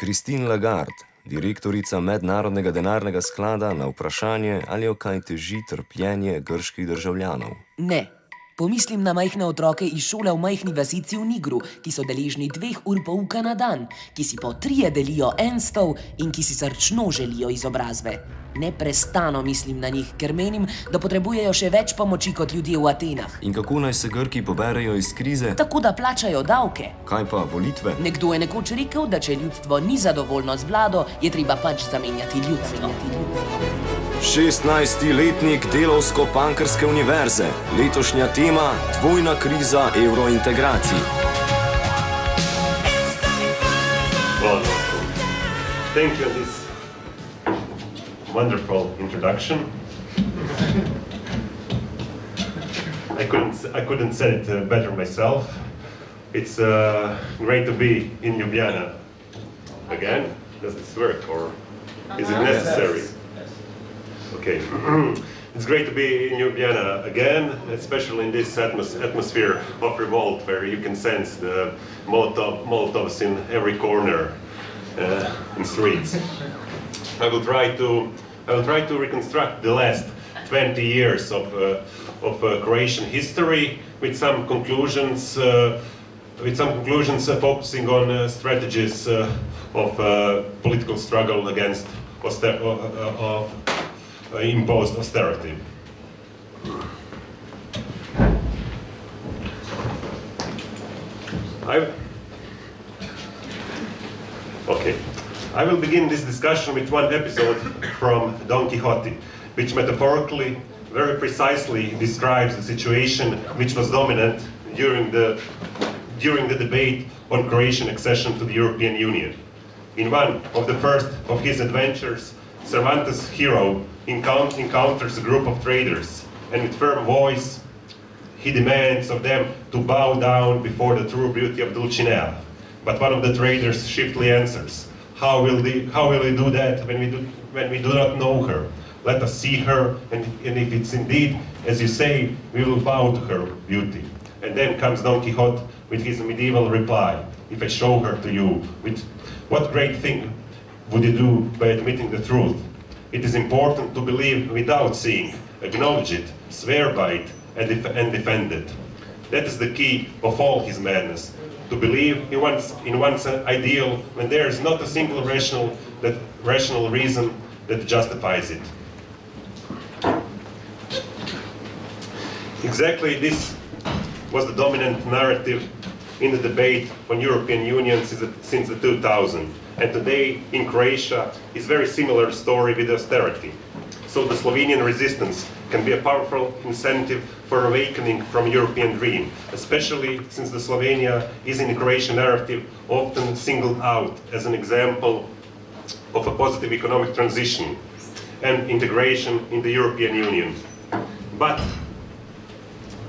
Christine Lagarde, direktorica Mednarodnega denarnega sklada, na vprašanje, ali jo kaj teži trpljenje grških državljanov. Ne. Pomislim na majhne otroke iz šole v majhni vasici v Nigru, ki so deležni dveh ur pouka na dan, ki si po trije delijo en stol in ki si srčno želijo izobrazbe. Neprestano mislim na njih, ker menim, da potrebujejo še več pomoči kot ljudje v Atenah. In kako naj se Grki poberejo iz krize? Tako da plačajo davke. Kaj pa volitve? Nekdo je nekoč rekel, da če ljudstvo ni zadovoljno z vlado, je treba pač zamenjati ljudstvo. 16-letnik Delovsko-Pankrske univerze, letošnja tema: dvojna kriza evrointegracij. Well, thank you for this wonderful introduction. I couldn't I couldn't say it uh, better myself. It's uh, great to be in Ljubljana again. Does this work or is it necessary? Okay. it's great to be in Vienna again, especially in this atmos atmosphere of revolt where you can sense the Molotov, Molotovs in every corner uh, in streets. I will try to I will try to reconstruct the last 20 years of uh, of uh, Croatian history with some conclusions uh, with some conclusions uh, focusing on uh, strategies of political struggle against auster- imposed austerity. I, okay. I will begin this discussion with one episode from Don Quixote, which metaphorically, very precisely describes the situation which was dominant during the, during the debate on Croatian accession to the European Union. In one of the first of his adventures, Cervantes' hero encount- encounters a group of traders, and with firm voice, he demands of them to bow down before the true beauty of Dulcinea. But one of the traders shiftily answers, how will, they, how will we do that when we do, when we do not know her? Let us see her, and, and if it's indeed, as you say, we will bow to her beauty. And then comes Don Quixote with his medieval reply, if I show her to you, with what great thing would you do by admitting the truth? It is important to believe without seeing, acknowledge it, swear by it, and, def- and defend it. That is the key of all his madness. To believe in one's, in one's ideal when there is not a single rational, that, rational reason that justifies it. Exactly this was the dominant narrative in the debate on European Union since the, since the 2000. And today in Croatia is very similar story with austerity. So the Slovenian resistance can be a powerful incentive for awakening from European dream, especially since the Slovenia is in the Croatian narrative often singled out as an example of a positive economic transition and integration in the European Union. But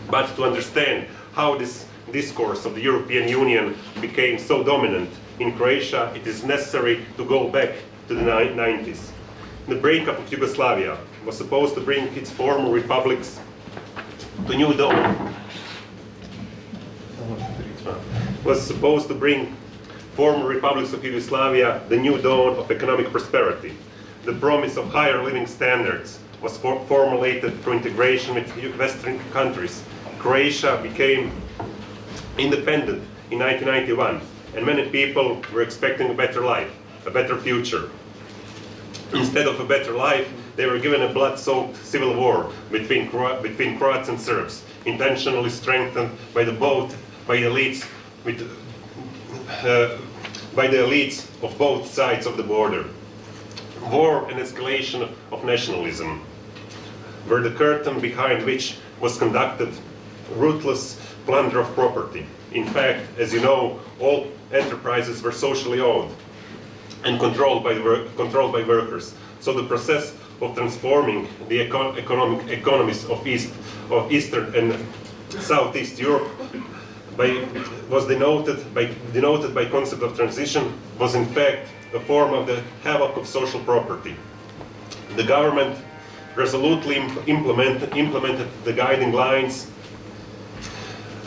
but to understand how this discourse of the European Union became so dominant in Croatia, it is necessary to go back to the 90s. The breakup of Yugoslavia was supposed to bring its former republics to new dawn. Was supposed to bring former republics of Yugoslavia the new dawn of economic prosperity. The promise of higher living standards was for- formulated through integration with Western countries. Croatia became independent in 1991, and many people were expecting a better life, a better future. Instead of a better life, they were given a blood-soaked civil war between, Cro- between Croats and Serbs, intentionally strengthened by the both by the elites with, uh, by the elites of both sides of the border. War and escalation of nationalism were the curtain behind which was conducted ruthless plunder of property. In fact, as you know, all enterprises were socially owned and controlled by, controlled by workers. So the process of transforming the eco- economic economies of East, of Eastern and Southeast Europe by, was denoted by, denoted by concept of transition was in fact a form of the havoc of social property. The government resolutely imp- implemented, implemented the guiding lines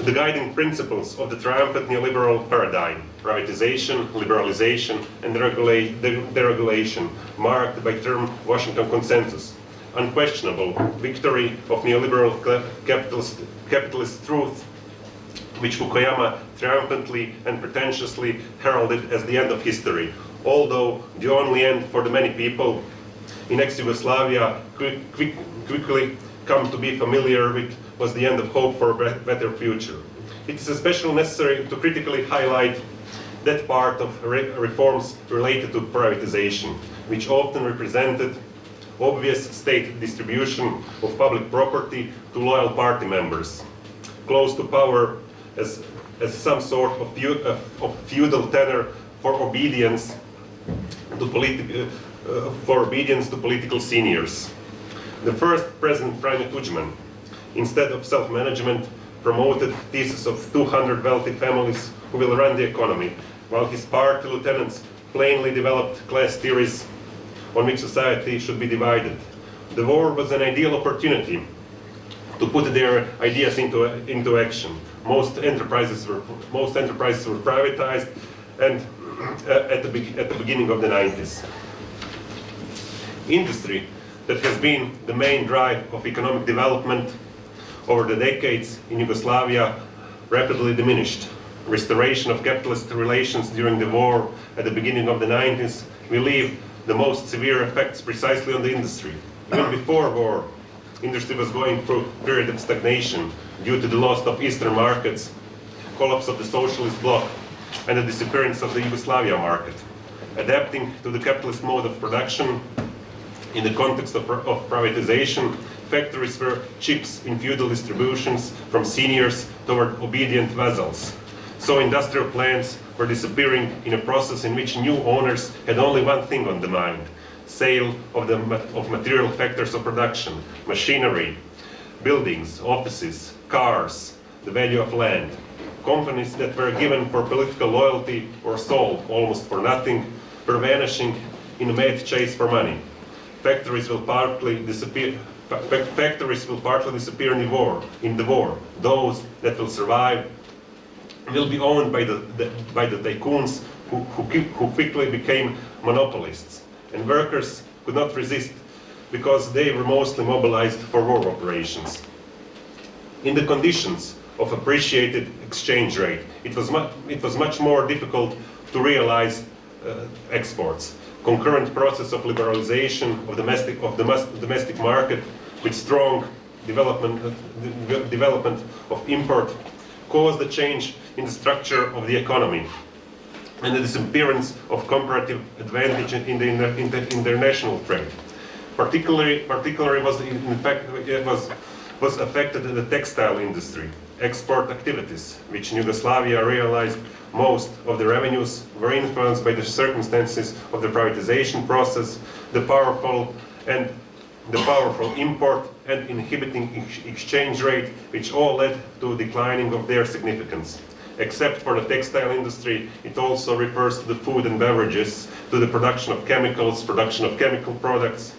the guiding principles of the triumphant neoliberal paradigm, privatization, liberalization, and deregula deregulation, marked by term Washington consensus. Unquestionable victory of neoliberal capitalist, capitalist truth, which Fukuyama triumphantly and pretentiously heralded as the end of history, although the only end for the many people in ex-Yugoslavia quick, quick, quickly come to be familiar with was the end of hope for a better future. It is especially necessary to critically highlight that part of re reforms related to privatization, which often represented obvious state distribution of public property to loyal party members, close to power as, as some sort of, of feudal tenor for obedience to politi uh, for obedience to political seniors. The first President Franjo Tudjman, instead of self-management, promoted the thesis of 200 wealthy families who will run the economy, while his party lieutenants plainly developed class theories on which society should be divided. The war was an ideal opportunity to put their ideas into, into action. Most enterprises were, most enterprises were privatized and uh, at, the, at the beginning of the 90s. Industry that has been the main drive of economic development over the decades in Yugoslavia rapidly diminished. Restoration of capitalist relations during the war at the beginning of the 90s will leave the most severe effects precisely on the industry. Even before war, industry was going through a period of stagnation due to the loss of eastern markets, collapse of the socialist bloc, and the disappearance of the Yugoslavia market. Adapting to the capitalist mode of production in the context of, of privatization, factories were chips in feudal distributions from seniors toward obedient vassals. So industrial plants were disappearing in a process in which new owners had only one thing on the mind, sale of, the, of material factors of production, machinery, buildings, offices, cars, the value of land. Companies that were given for political loyalty or sold almost for nothing were vanishing in a mad chase for money. Factories will partly disappear, factories will partly disappear in the war. In the war, those that will survive will be owned by the, the by the tycoons who, who, who quickly became monopolists, and workers could not resist because they were mostly mobilized for war operations. In the conditions of appreciated exchange rate, it was, it was much more difficult to realize uh, exports. Concurrent process of liberalization of domestic, of the domestic market with strong development, uh, development of import caused a change in the structure of the economy and the disappearance of comparative advantage in the, in the international trade. Particularly, particularly was in fact it was was affected in the textile industry, export activities, which Yugoslavia realized most of the revenues were influenced by the circumstances of the privatization process, the powerful and the powerful import and inhibiting ex exchange rate, which all led to declining of their significance. Except for the textile industry, it also refers to the food and beverages, to the production of chemicals, production of chemical products,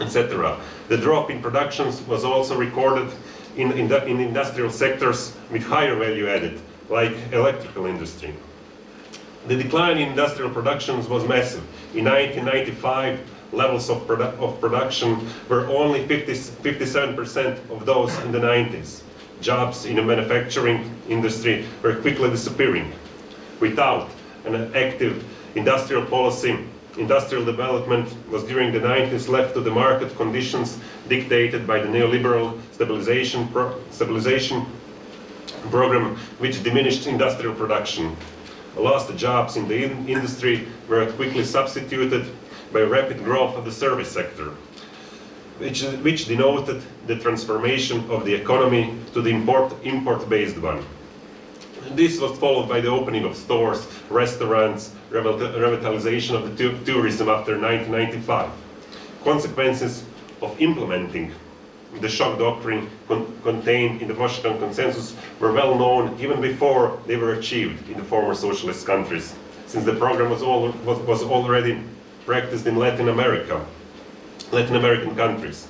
etc. The drop in productions was also recorded in, in, in industrial sectors with higher value added, like electrical industry. The decline in industrial productions was massive. In 1995, levels of, produ of production were only 57% of those in the 90s. Jobs in the manufacturing industry were quickly disappearing. Without an active industrial policy, industrial development was during the 90s left to the market conditions dictated by the neoliberal stabilization, pro stabilization program, which diminished industrial production. Lost jobs in the in industry were quickly substituted by rapid growth of the service sector, which, which denoted the transformation of the economy to the import-based import one. This was followed by the opening of stores, restaurants, revitalization of the tourism after 1995. Consequences of implementing the shock doctrine con contained in the Washington Consensus were well known even before they were achieved in the former socialist countries, since the program was, all, was, was already practiced in Latin America, Latin American countries.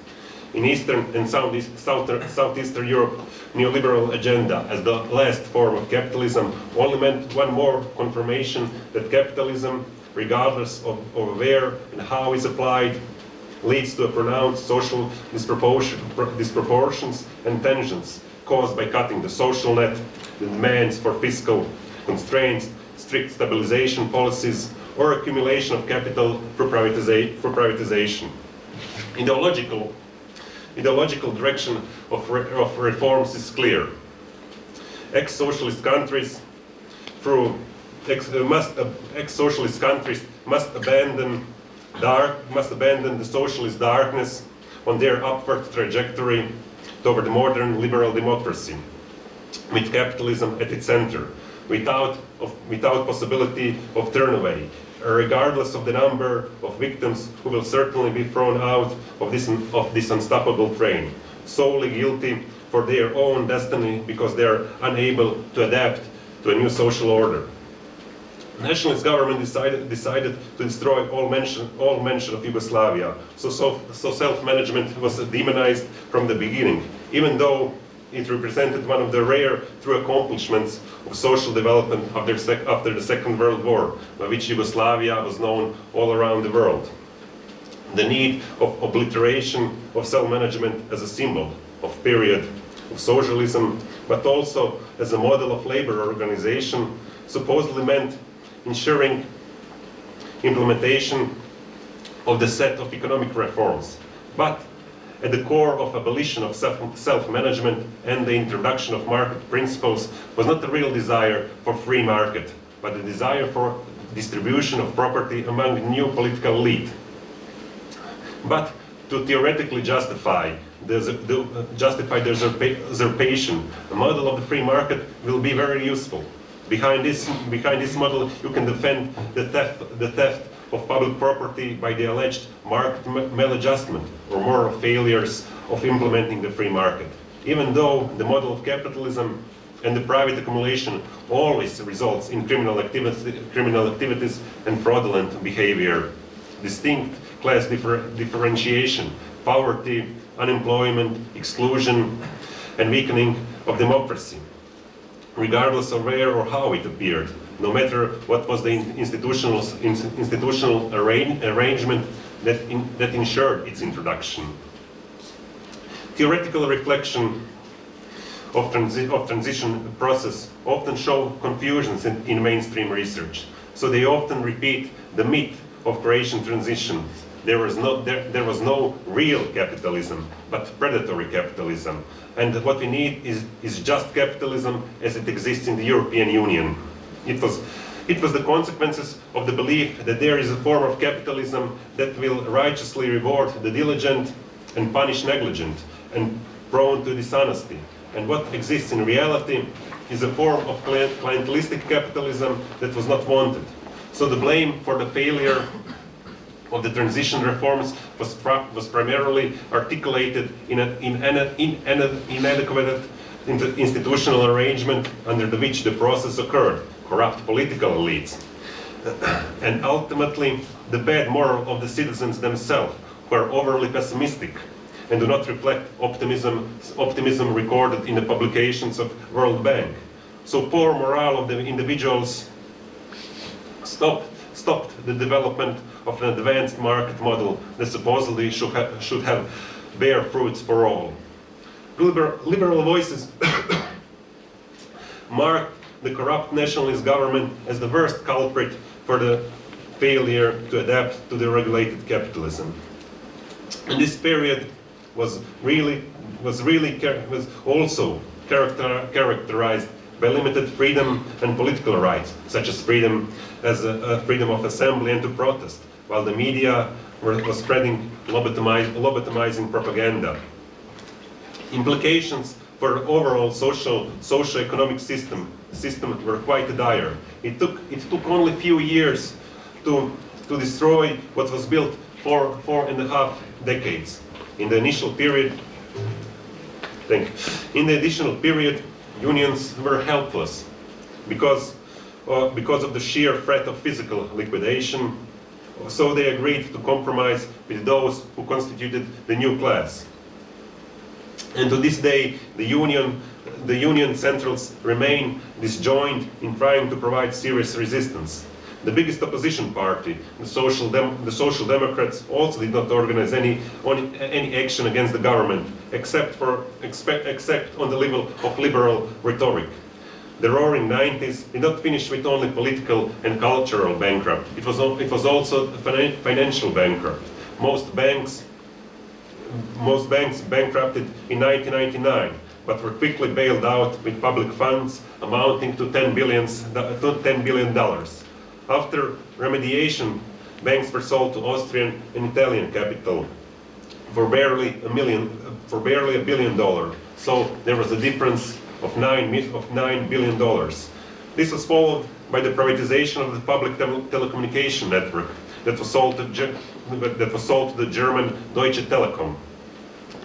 in Eastern and Southeastern Europe, neoliberal agenda as the last form of capitalism only meant one more confirmation that capitalism, regardless of, of where and how it's applied, leads to a pronounced social disproportion, disproportions and tensions caused by cutting the social net, the demands for fiscal constraints, strict stabilization policies, or accumulation of capital for, privatiza for privatization. Ideological, ideological direction of, re of reforms is clear. Ex-socialist countries through ex, uh, ex-socialist countries must abandon dark must abandon the socialist darkness on their upward trajectory toward modern liberal democracy, with capitalism at its center, without, of, without possibility of turnaway, regardless of the number of victims who will certainly be thrown out of this, of this unstoppable train, solely guilty for their own destiny because they are unable to adapt to a new social order. Nationalist government decided, decided to destroy all mention, all mention of Yugoslavia, so, so, so self-management was demonized from the beginning, even though it represented one of the rare true accomplishments of social development after, after the Second World War, by which Yugoslavia was known all around the world. The need of obliteration of self-management as a symbol of period of socialism, but also as a model of labor organization, supposedly meant ensuring implementation of the set of economic reforms. But at the core of abolition of self-management and the introduction of market principles was not the real desire for free market, but the desire for distribution of property among new political elite. But to theoretically justify the, the, justify the usurpation, a model of the free market will be very useful. Behind this, behind this model, you can defend the theft, the theft of public property by the alleged market maladjustment or moral failures of implementing the free market. Even though the model of capitalism and the private accumulation always results in criminal, activity, criminal activities and fraudulent behavior. Distinct class differ, differentiation, poverty, unemployment, exclusion, and weakening of democracy regardless of where or how it appeared, no matter what was the institutional, institutional arrangement that, in, that ensured its introduction. Theoretical reflection of, transi of transition process often show confusions in, in mainstream research. So they often repeat the myth of Croatian transition. there was no, there, there was no real capitalism, but predatory capitalism. And what we need is, is just capitalism as it exists in the European Union. It was, it was the consequences of the belief that there is a form of capitalism that will righteously reward the diligent and punish negligent and prone to dishonesty. And what exists in reality is a form of clientelistic capitalism that was not wanted. So the blame for the failure of the transition reforms was, was primarily articulated in an in, in, inadequate institutional arrangement under which the process occurred, corrupt political elites. and ultimately, the bad moral of the citizens themselves, who are overly pessimistic and do not reflect optimism, optimism recorded in the publications of World Bank. So poor morale of the individuals stopped, stopped the development of an advanced market model that supposedly should, ha should have bear fruits for all. Liber liberal voices mark the corrupt nationalist government as the worst culprit for the failure to adapt to the regulated capitalism. And this period was really was really was also character, characterized by limited freedom and political rights, such as freedom as a, a freedom of assembly and to protest, while the media were, was spreading lobotomizing propaganda. Implications for the overall social, socio-economic system, system were quite dire. It took, it took only a few years to, to destroy what was built for four and a half decades. In the initial period, thank you. In the additional period, unions were helpless because, uh, because of the sheer threat of physical liquidation, so they agreed to compromise with those who constituted the new class. And to this day, the union, the union centrals remain disjoined in trying to provide serious resistance. The biggest opposition party, the Social, Dem the Social Democrats, also did not organize any, on, any action against the government, except, for, except, except on the level of liberal rhetoric. The roaring 90s did not finish with only political and cultural bankrupt. It was, it was also financial bankrupt. Most banks, most banks bankrupted in 1999, but were quickly bailed out with public funds amounting to 10, billions, to $10 billion. After remediation, banks were sold to Austrian and Italian capital for barely a million, for barely a billion dollars. So there was a difference of nine, of nine billion dollars. This was followed by the privatization of the public tele telecommunication network that was sold to that was sold to the German Deutsche Telekom.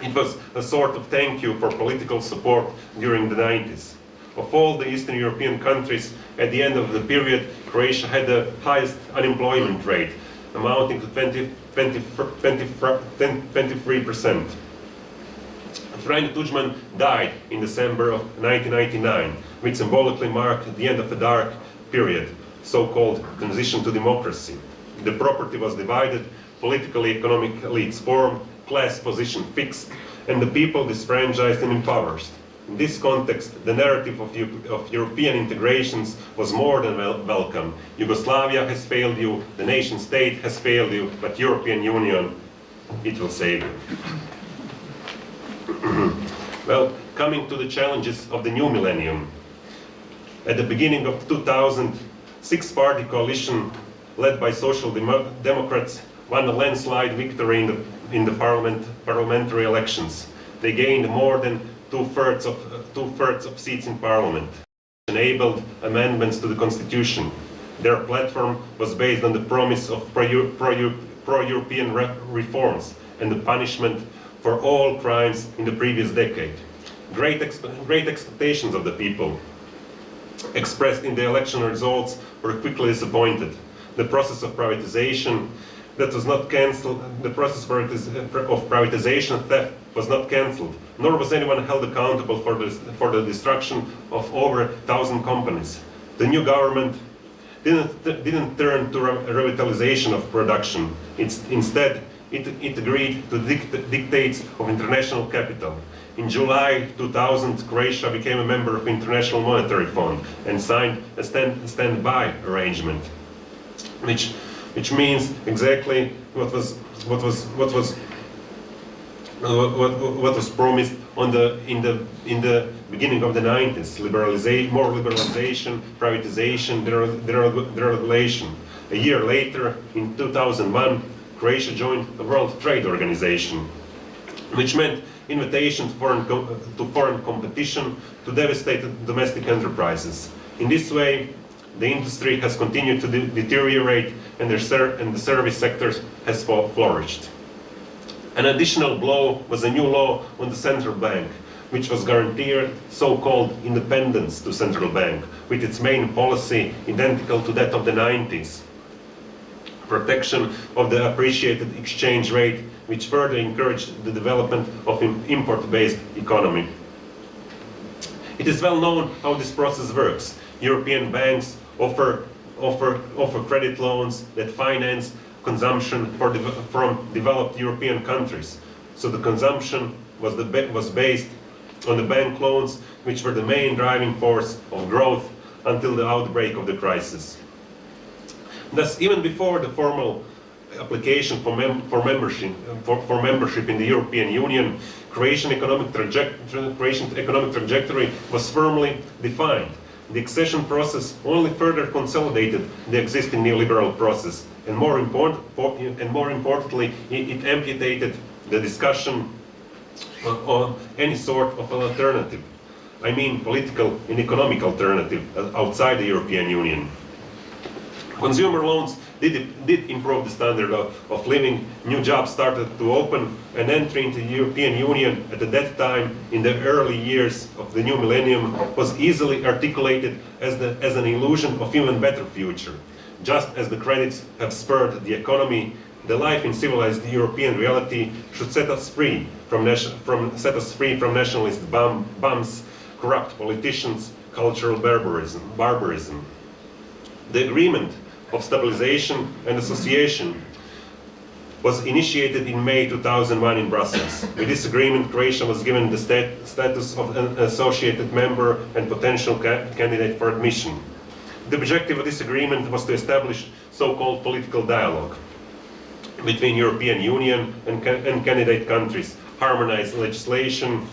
It was a sort of thank you for political support during the 90s. Of all the Eastern European countries, at the end of the period, Croatia had the highest unemployment rate, amounting to 20, 20, 20, 23%. Frank Tudjman died in December of 1999, which symbolically marked the end of a dark period, so-called transition to democracy. The property was divided, political economic elites formed, class position fixed, and the people disfranchised and impoverished. In this context, the narrative of, of European integrations was more than wel welcome. Yugoslavia has failed you, the nation state has failed you, but European Union, it will save you. Well, coming to the challenges of the new millennium. At the beginning of 2000, six-party coalition led by Social Demo Democrats won a landslide victory in the, in the parliament, parliamentary elections. They gained more than two-thirds of, uh, two-thirds of seats in parliament, enabled amendments to the constitution. Their platform was based on the promise of pro-European re reforms and the punishment for all crimes in the previous decade. Great, exp great expectations of the people expressed in the election results were quickly disappointed. The process of privatization that was not cancelled, the process of privatization theft was not cancelled, nor was anyone held accountable for the, for the destruction of over a thousand companies. The new government didn't, didn't turn to revitalization of production. It's, instead, it, it agreed to dict dictates of international capital. In July 2000, Croatia became a member of the International Monetary Fund and signed a stand, standby arrangement, which which means exactly what was what was what was what, what, what was promised on the in the in the beginning of the 90s liberalization more liberalization privatization deregulation a year later in 2001 Croatia joined the World Trade Organization which meant invitation to foreign, to foreign competition to devastate domestic enterprises. In this way, the industry has continued to de deteriorate and, and, the service sector has flourished. An additional blow was a new law on the central bank, which was guaranteed so-called independence to central bank, with its main policy identical to that of the 90s. Protection of the appreciated exchange rate, which further encouraged the development of an import-based economy. It is well known how this process works. European banks offer, offer, offer credit loans that finance consumption de from developed European countries. So the consumption was, the was based on the bank loans, which were the main driving force of growth until the outbreak of the crisis. Thus, even before the formal application for, mem for membership for, for, membership in the European Union, Croatian economic, Croatian economic trajectory was firmly defined. The accession process only further consolidated the existing neoliberal process, and more, and more importantly, it, it amputated the discussion on any sort of an alternative. I mean political and economic alternative uh, outside the European Union. Consumer loans did, did improve the standard of, of living. New jobs started to open and entry into the European Union at that time in the early years of the new millennium was easily articulated as, the, as an illusion of even better future. Just as the credits have spurred the economy, The life in civilized European reality should set us free from, from set us free from nationalist bum, bums, corrupt politicians, cultural barbarism. barbarism. The agreement of stabilization and association was initiated in May 2001 in Brussels. With this agreement, Croatia was given the stat status of an associated member and potential ca candidate for admission. The objective of this agreement was to establish so-called political dialogue between European Union and, ca and candidate countries, harmonize legislation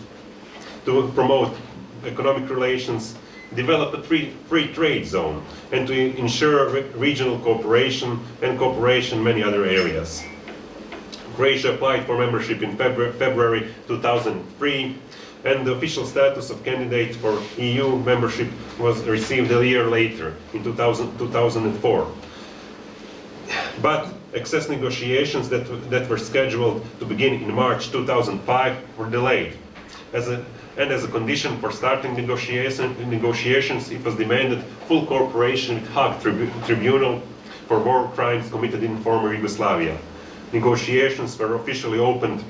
to promote economic relations, develop a free, free trade zone, and to ensure re regional cooperation and cooperation in many other areas. Croatia applied for membership in February, February 2003 and the official status of candidate for EU membership was received a year later, in 2000, 2004. But access negotiations that, that were scheduled to begin in March 2005 were delayed. As a, and as a condition for starting negotiation, negotiations, it was demanded full cooperation with the Hague Tribu Tribunal for war crimes committed in former Yugoslavia. Negotiations were officially opened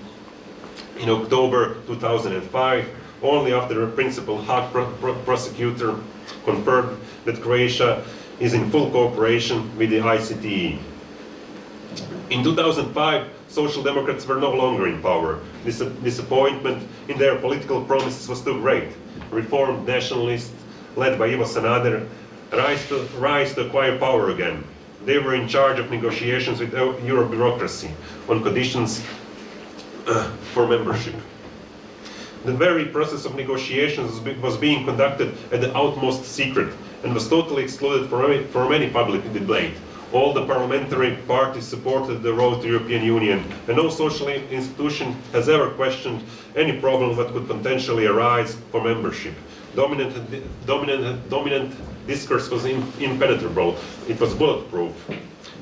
in October 2005, only after a principal Hague pro pro prosecutor confirmed that Croatia is in full cooperation with the ICTY. In 2005, Social Democrats were no longer in power. This disappointment in their political promises was too great. Reformed nationalists, led by Ivo Sanader, rise to, rise to acquire power again. They were in charge of negotiations with Euro bureaucracy on conditions uh, for membership. The very process of negotiations was being conducted at the utmost secret and was totally excluded from any public debate. All the parliamentary parties supported the road to European Union, and no social institution has ever questioned any problem that could potentially arise for membership. Dominant, dominant, dominant discourse was impenetrable. It was bulletproof.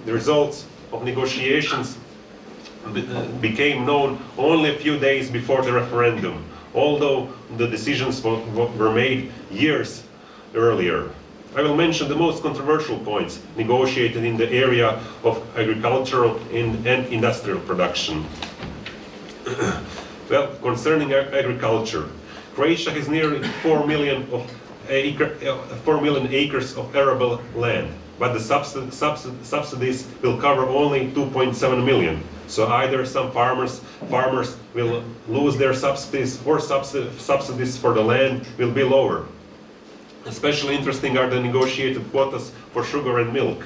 The results of negotiations became known only a few days before the referendum, although the decisions were made years earlier. I will mention the most controversial points negotiated in the area of agricultural and, and industrial production. well, concerning agriculture, Croatia has nearly 4 million, of acre, uh, 4 million acres of arable land, but the subsid subsid subsidies will cover only 2.7 million. So either some farmers farmers will lose their subsidies or subsidies for the land will be lower. Especially interesting are the negotiated quotas for sugar and milk.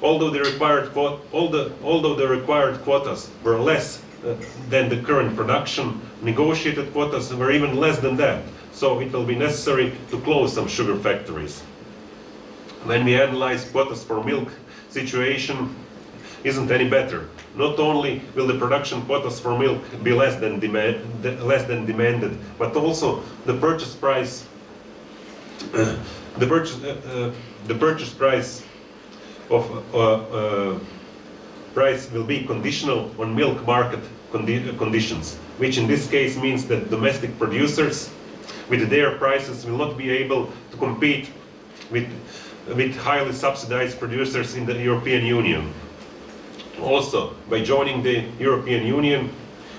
Although the required, although, the required quotas were less uh, than the current production, negotiated quotas were even less than that. So it will be necessary to close some sugar factories. When we analyze quotas for milk, situation isn't any better. Not only will the production quotas for milk be less than, demand, less than demanded, but also the purchase price the purchase uh, uh, the purchase price of uh, price will be conditional on milk market condi conditions, which in this case means that domestic producers with their prices will not be able to compete with, with highly subsidized producers in the European Union. Also, by joining the European Union,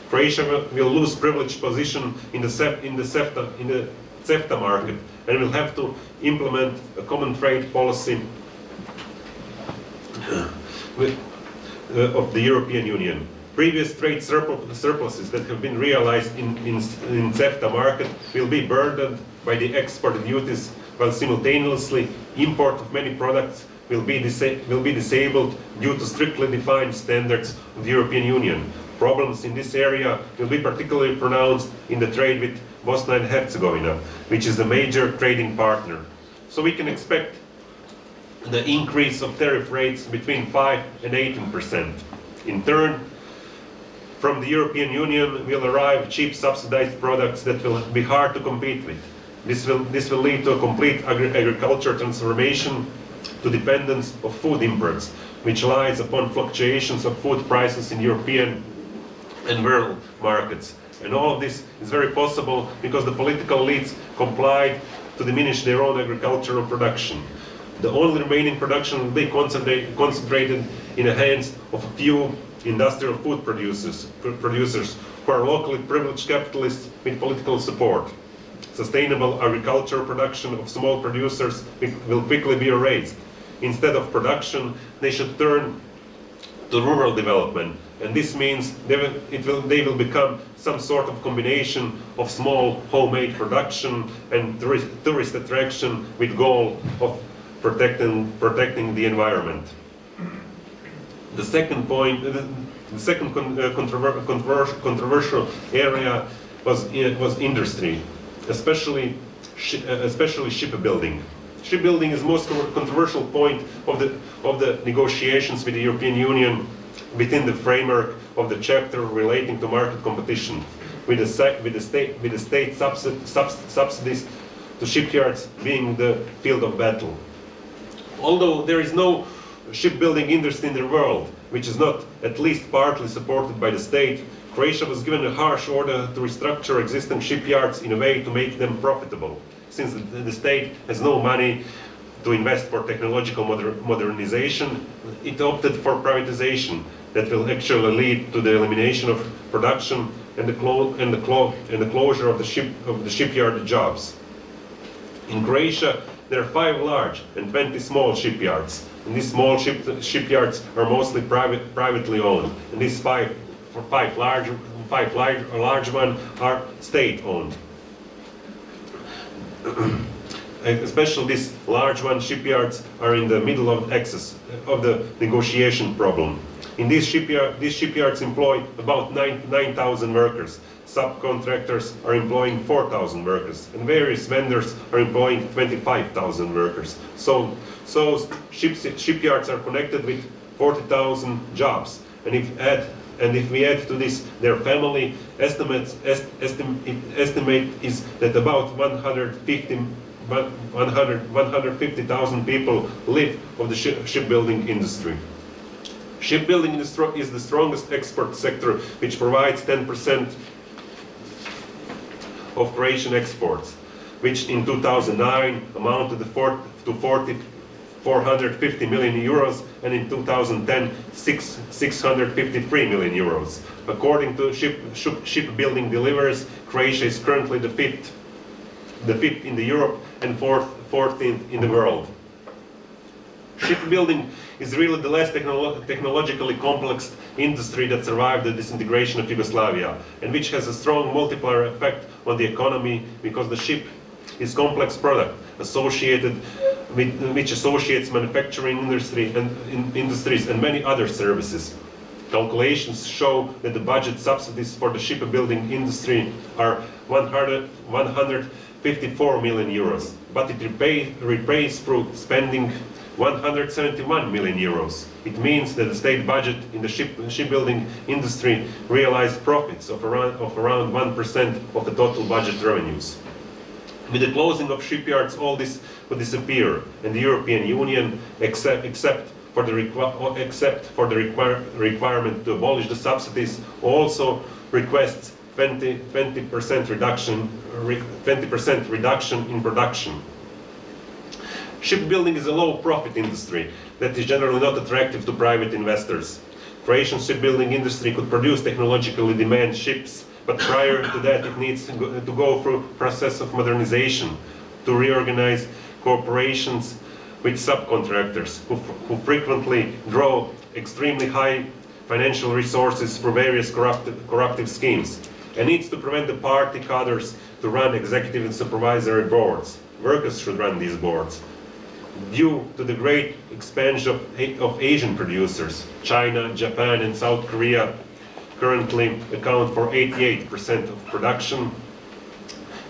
Croatia will lose privileged position in the, in the, in the CEFTA market and will have to implement a common trade policy with, uh, of the European Union. Previous trade surpluses that have been realized in, in, in CEFTA market will be burdened by the export duties while simultaneously import of many products will be, will be disabled due to strictly defined standards of the European Union. Problems in this area will be particularly pronounced in the trade with Bosnia and Herzegovina, which is a major trading partner. So we can expect the increase of tariff rates between 5 and 18%. In turn, from the European Union will arrive cheap subsidized products that will be hard to compete with. This will, this will lead to a complete agri agriculture transformation to dependence of food imports, which lies upon fluctuations of food prices in European and world markets. And all of this is very possible because the political elites complied to diminish their own agricultural production. The only remaining production will be concentrated in the hands of a few industrial food producers, producers who are locally privileged capitalists with political support. Sustainable agricultural production of small producers will quickly be erased. Instead of production, they should turn to rural development, and this means they will, it will, they will become some sort of combination of small homemade production and tourist, tourist attraction with goal of protecting, protecting the environment. The second point, the, second con, uh, controver, controver- controversial area was, uh, was industry, especially, uh, especially shipbuilding. Shipbuilding is most controversial point of the, of the negotiations with the European Union within the framework of the chapter relating to market competition, with the, with the state, with the state subs, subsidies to shipyards being the field of battle. Although there is no shipbuilding industry in the world which is not at least partly supported by the state, Croatia was given a harsh order to restructure existing shipyards in a way to make them profitable. Since the, the state has no money to invest for technological moder- modernization, it opted for privatization that will actually lead to the elimination of production and the, and the, and the closure of the, ship- of the shipyard jobs. In Croatia, there are five large and 20 small shipyards. And these small ship, shipyards are mostly private, privately owned. And these five, five large, five large, large ones are state-owned. Especially these large one shipyards are in the middle of access of the negotiation problem. In these, shipyard, these shipyards employ about 9,000 workers. Subcontractors are employing 4,000 workers, and various vendors are employing 25,000 workers. So, so ship, shipyards are connected with 40,000 jobs. And if add and if we add to this their family estimates, est, estim, estimate is that about 150 100 150,000 people live of the ship, shipbuilding industry. Shipbuilding is the strongest export sector, which provides 10% of Croatian exports, which in 2009 amounted to, to 40, 450 million euros, and in 2010, six, 653 million euros. According to ship, ship, shipbuilding deliveries, Croatia is currently the fifth, the fifth in the Europe and fourth, 14th in the world. Shipbuilding is really the less technolo- technologically complex industry that survived the disintegration of Yugoslavia and which has a strong multiplier effect on the economy because the ship is a complex product associated with, which associates manufacturing industry and in, industries and many other services. Calculations show that the budget subsidies for the shipbuilding industry are 100, 154 million euros, but it repay, repays through spending 171 million euros. It means that the state budget in the ship, shipbuilding industry realized profits of around, of around 1% of the total budget revenues. With the closing of shipyards, all this would disappear, and the European Union, except, except for the, requi- except for the require, requirement to abolish the subsidies, also requests 20, 20% reduction, re, 20% reduction in production. Shipbuilding is a low profit industry that is generally not attractive to private investors. Croatian shipbuilding industry could produce technologically demanded ships, but prior to that it needs to go, to go through process of modernization, to reorganize corporations with subcontractors who, who frequently draw extremely high financial resources for various corruptive, corruptive schemes, and needs to prevent the party cadres to run executive and supervisory boards. Workers should run these boards due to the great expansion of, of Asian producers. China, Japan, and South Korea currently account for 88% of production.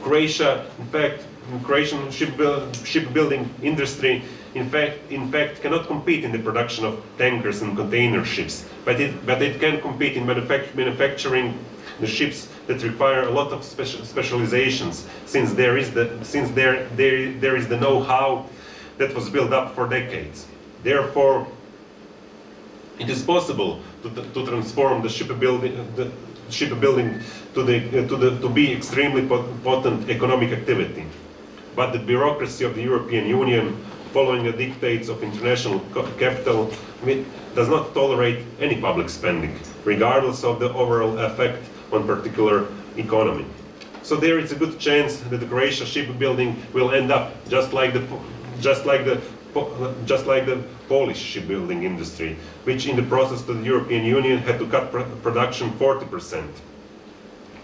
Croatia, in fact, Croatian shipbuil- shipbuilding industry, in fact, in fact, cannot compete in the production of tankers and container ships, but it, but it can compete in manufac- manufacturing the ships that require a lot of special specializations, since there is the since there there, there is the know-how that was built up for decades. Therefore, it is possible to, to transform the shipbuilding, the shipbuilding to, the, to, the, to be extremely potent economic activity. But the bureaucracy of the European Union following the dictates of international capital, does not tolerate any public spending, regardless of the overall effect on particular economy. So there is a good chance that the Croatia shipbuilding will end up just like the just like the just like the Polish shipbuilding industry, which in the process of the European Union had to cut pr production 40%.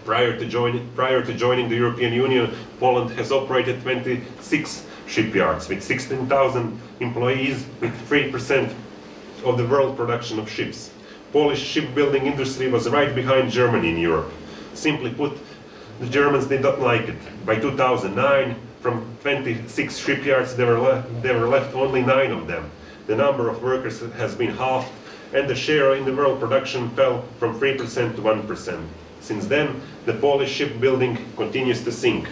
Prior to, join, prior to joining the European Union, Poland has operated 26 shipyards with 16,000 employees with 3% of the world production of ships. Polish shipbuilding industry was right behind Germany in Europe. Simply put, the Germans did not like it. By 2009, from 26 shipyards, there were, there were left only nine of them. The number of workers has been halved, and the share in the world production fell from 3% to 1%. Since then, the Polish shipbuilding continues to sink.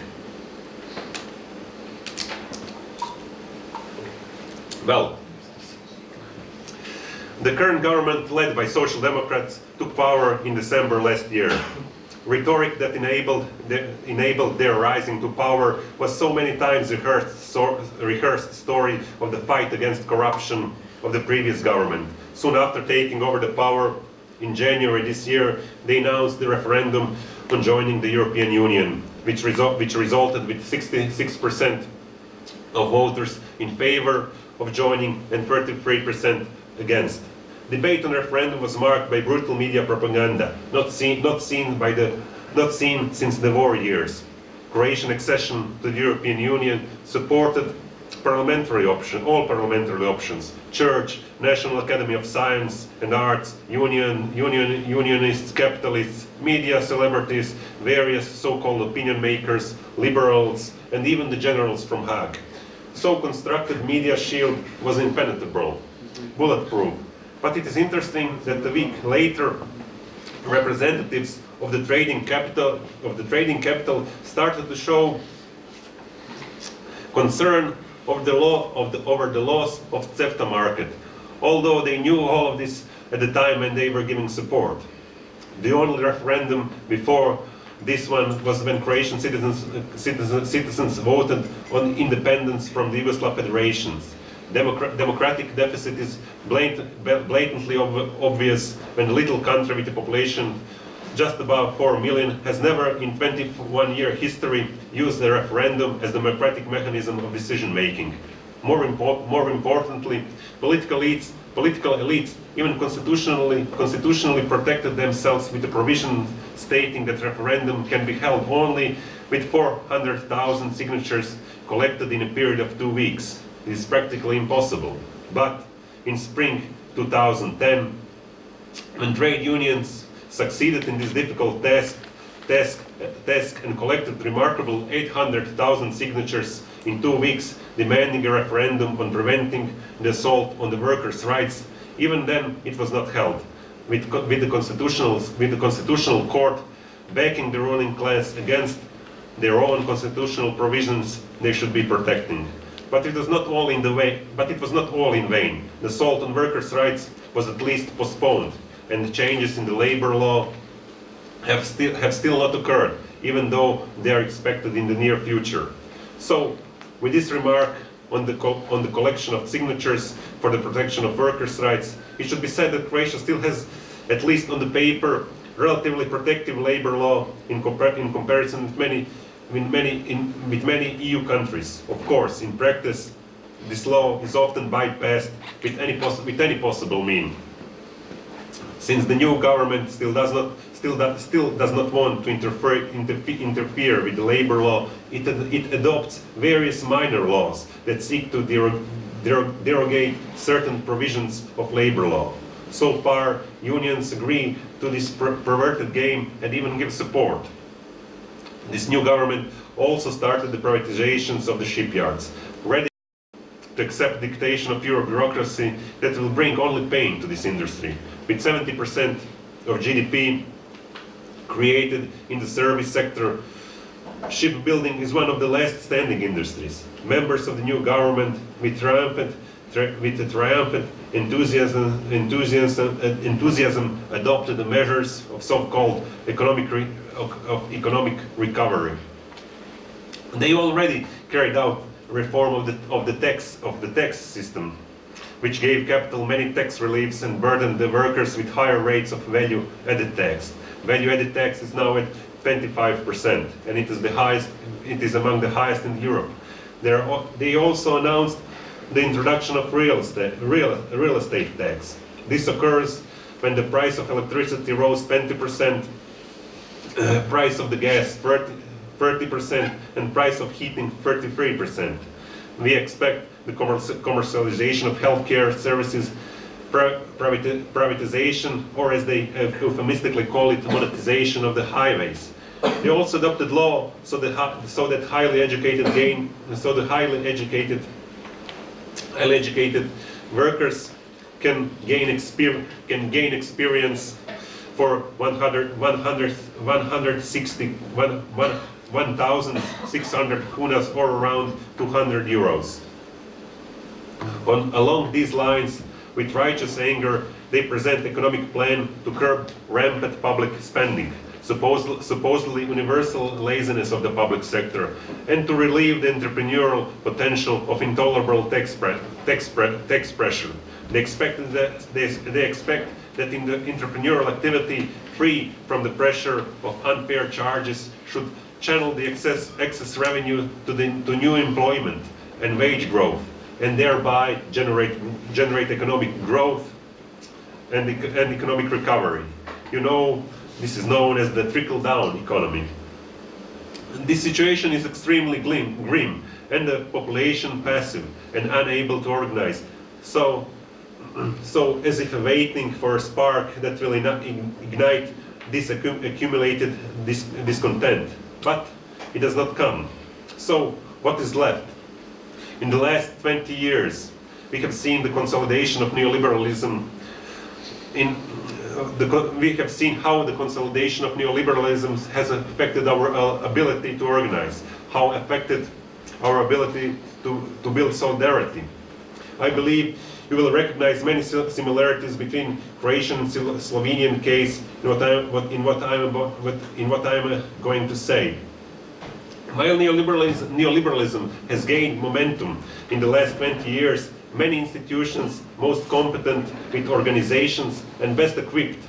Well, the current government, led by Social Democrats, took power in December last year rhetoric that enabled, the, enabled their rising to power was so many times rehearsed, so, rehearsed story of the fight against corruption of the previous government. Soon after taking over the power in January this year, they announced the referendum on joining the European Union, which, result, which resulted with 66% of voters in favor of joining and 33% against debate on referendum was marked by brutal media propaganda, not seen, not seen, by the, not seen since the war years. Croatian accession to the European Union supported parliamentary option, all parliamentary options, church, National Academy of Science and Arts, union, union, unionists, capitalists, media, celebrities, various so-called opinion makers, liberals, and even the generals from Hague. So constructed media shield was impenetrable, bulletproof, but it is interesting that a week later, representatives of the trading capital of the trading capital started to show concern over the law of the, over the loss of CEFTA market, although they knew all of this at the time when they were giving support. The only referendum before this one was when Croatian citizens, citizens, citizens voted on independence from the Yugoslav federations democratic deficit is blatantly ob obvious when a little country with a population just above 4 million has never in 21 year history used the referendum as the democratic mechanism of decision making. More, impo more importantly, political elites, political elites even constitutionally, constitutionally protected themselves with a provision stating that referendum can be held only with 400,000 signatures collected in a period of two weeks is practically impossible. But in spring 2010, when trade unions succeeded in this difficult task, task, task and collected remarkable 800,000 signatures in two weeks, demanding a referendum on preventing the assault on the workers' rights, even then it was not held, with, with, the, with the Constitutional Court backing the ruling class against their own constitutional provisions they should be protecting. But it was not all in the way, but it was not all in vain. The assault on workers' rights was at least postponed, and the changes in the labor law have still, have still not occurred, even though they are expected in the near future. So, with this remark on the, on the collection of signatures for the protection of workers' rights, it should be said that Croatia still has, at least on the paper, relatively protective labor law in, compar in comparison with many in many, in, with many EU countries. Of course, in practice, this law is often bypassed with any, with any possible mean. Since the new government still does not, still, that, still does not want to interfere, interfere with the labor law, it, it adopts various minor laws that seek to derog, derog, derogate certain provisions of labor law. So far, unions agree to this per perverted game and even give support. This new government also started the privatizations of the shipyards, ready to accept dictation of pure bureaucracy that will bring only pain to this industry. With 70% of GDP created in the service sector, shipbuilding is one of the last standing industries. Members of the new government, with triumphant, with a triumphant enthusiasm, enthusiasm, uh, enthusiasm adopted the measures of so-called economic of, of economic recovery. They already carried out reform of the, of the tax of the tax system, which gave capital many tax reliefs and burdened the workers with higher rates of value-added tax. Value-added tax is now at 25%, and it is the highest. It is among the highest in Europe. There, they also announced the introduction of real estate, real, real estate tax. This occurs when the price of electricity rose 20%, uh, price of the gas 30, 30%, and price of heating 33%. We expect the commercialization of healthcare services, privatization, or as they euphemistically call it, monetization of the highways. They also adopted law so that, so that highly educated gain, so the highly educated, highly educated workers can gain experience, can gain experience for 100, 100, 160, 1,600 kunas or around 200 euros. On, along these lines, with righteous anger, they present economic plan to curb rampant public spending, supposedly, supposedly universal laziness of the public sector, and to relieve the entrepreneurial potential of intolerable tax, pre tax, pre tax pressure. They expect that they, they expect that in the entrepreneurial activity free from the pressure of unfair charges should channel the excess, excess revenue to, the, to new employment and wage growth and thereby generate, generate economic growth and, and economic recovery. You know, this is known as the trickle-down economy. This situation is extremely grim and the population passive and unable to organize. So, so as if waiting for a spark that will ignite this accumulated dis discontent. But it does not come. So what is left? In the last 20 years, we have seen the consolidation of neoliberalism. In, the, we have seen how the consolidation of neoliberalism has affected our uh, ability to organize, how affected our ability to, to build solidarity. I believe you will recognize many similarities between Croatian and Slovenian case in what, I, in what I'm, about, in what I'm uh, going to say. While neoliberalism, neoliberalism has gained momentum in the last 20 years, many institutions most competent with organizations and best equipped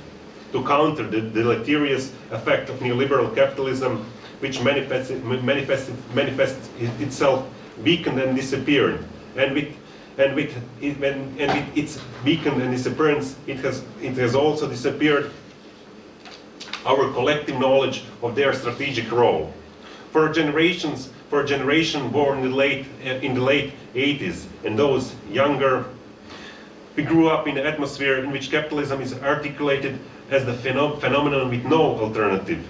to counter the deleterious effect of neoliberal capitalism, which manifests, manifests, manifests itself weakened and disappeared. And with, and with, it, and, and with its weakened and disappearance, it has, it has also disappeared our collective knowledge of their strategic role for generations, for a generation born in the late, uh, in the late 80s and those younger, we grew up in an atmosphere in which capitalism is articulated as the phenom phenomenon with no alternative.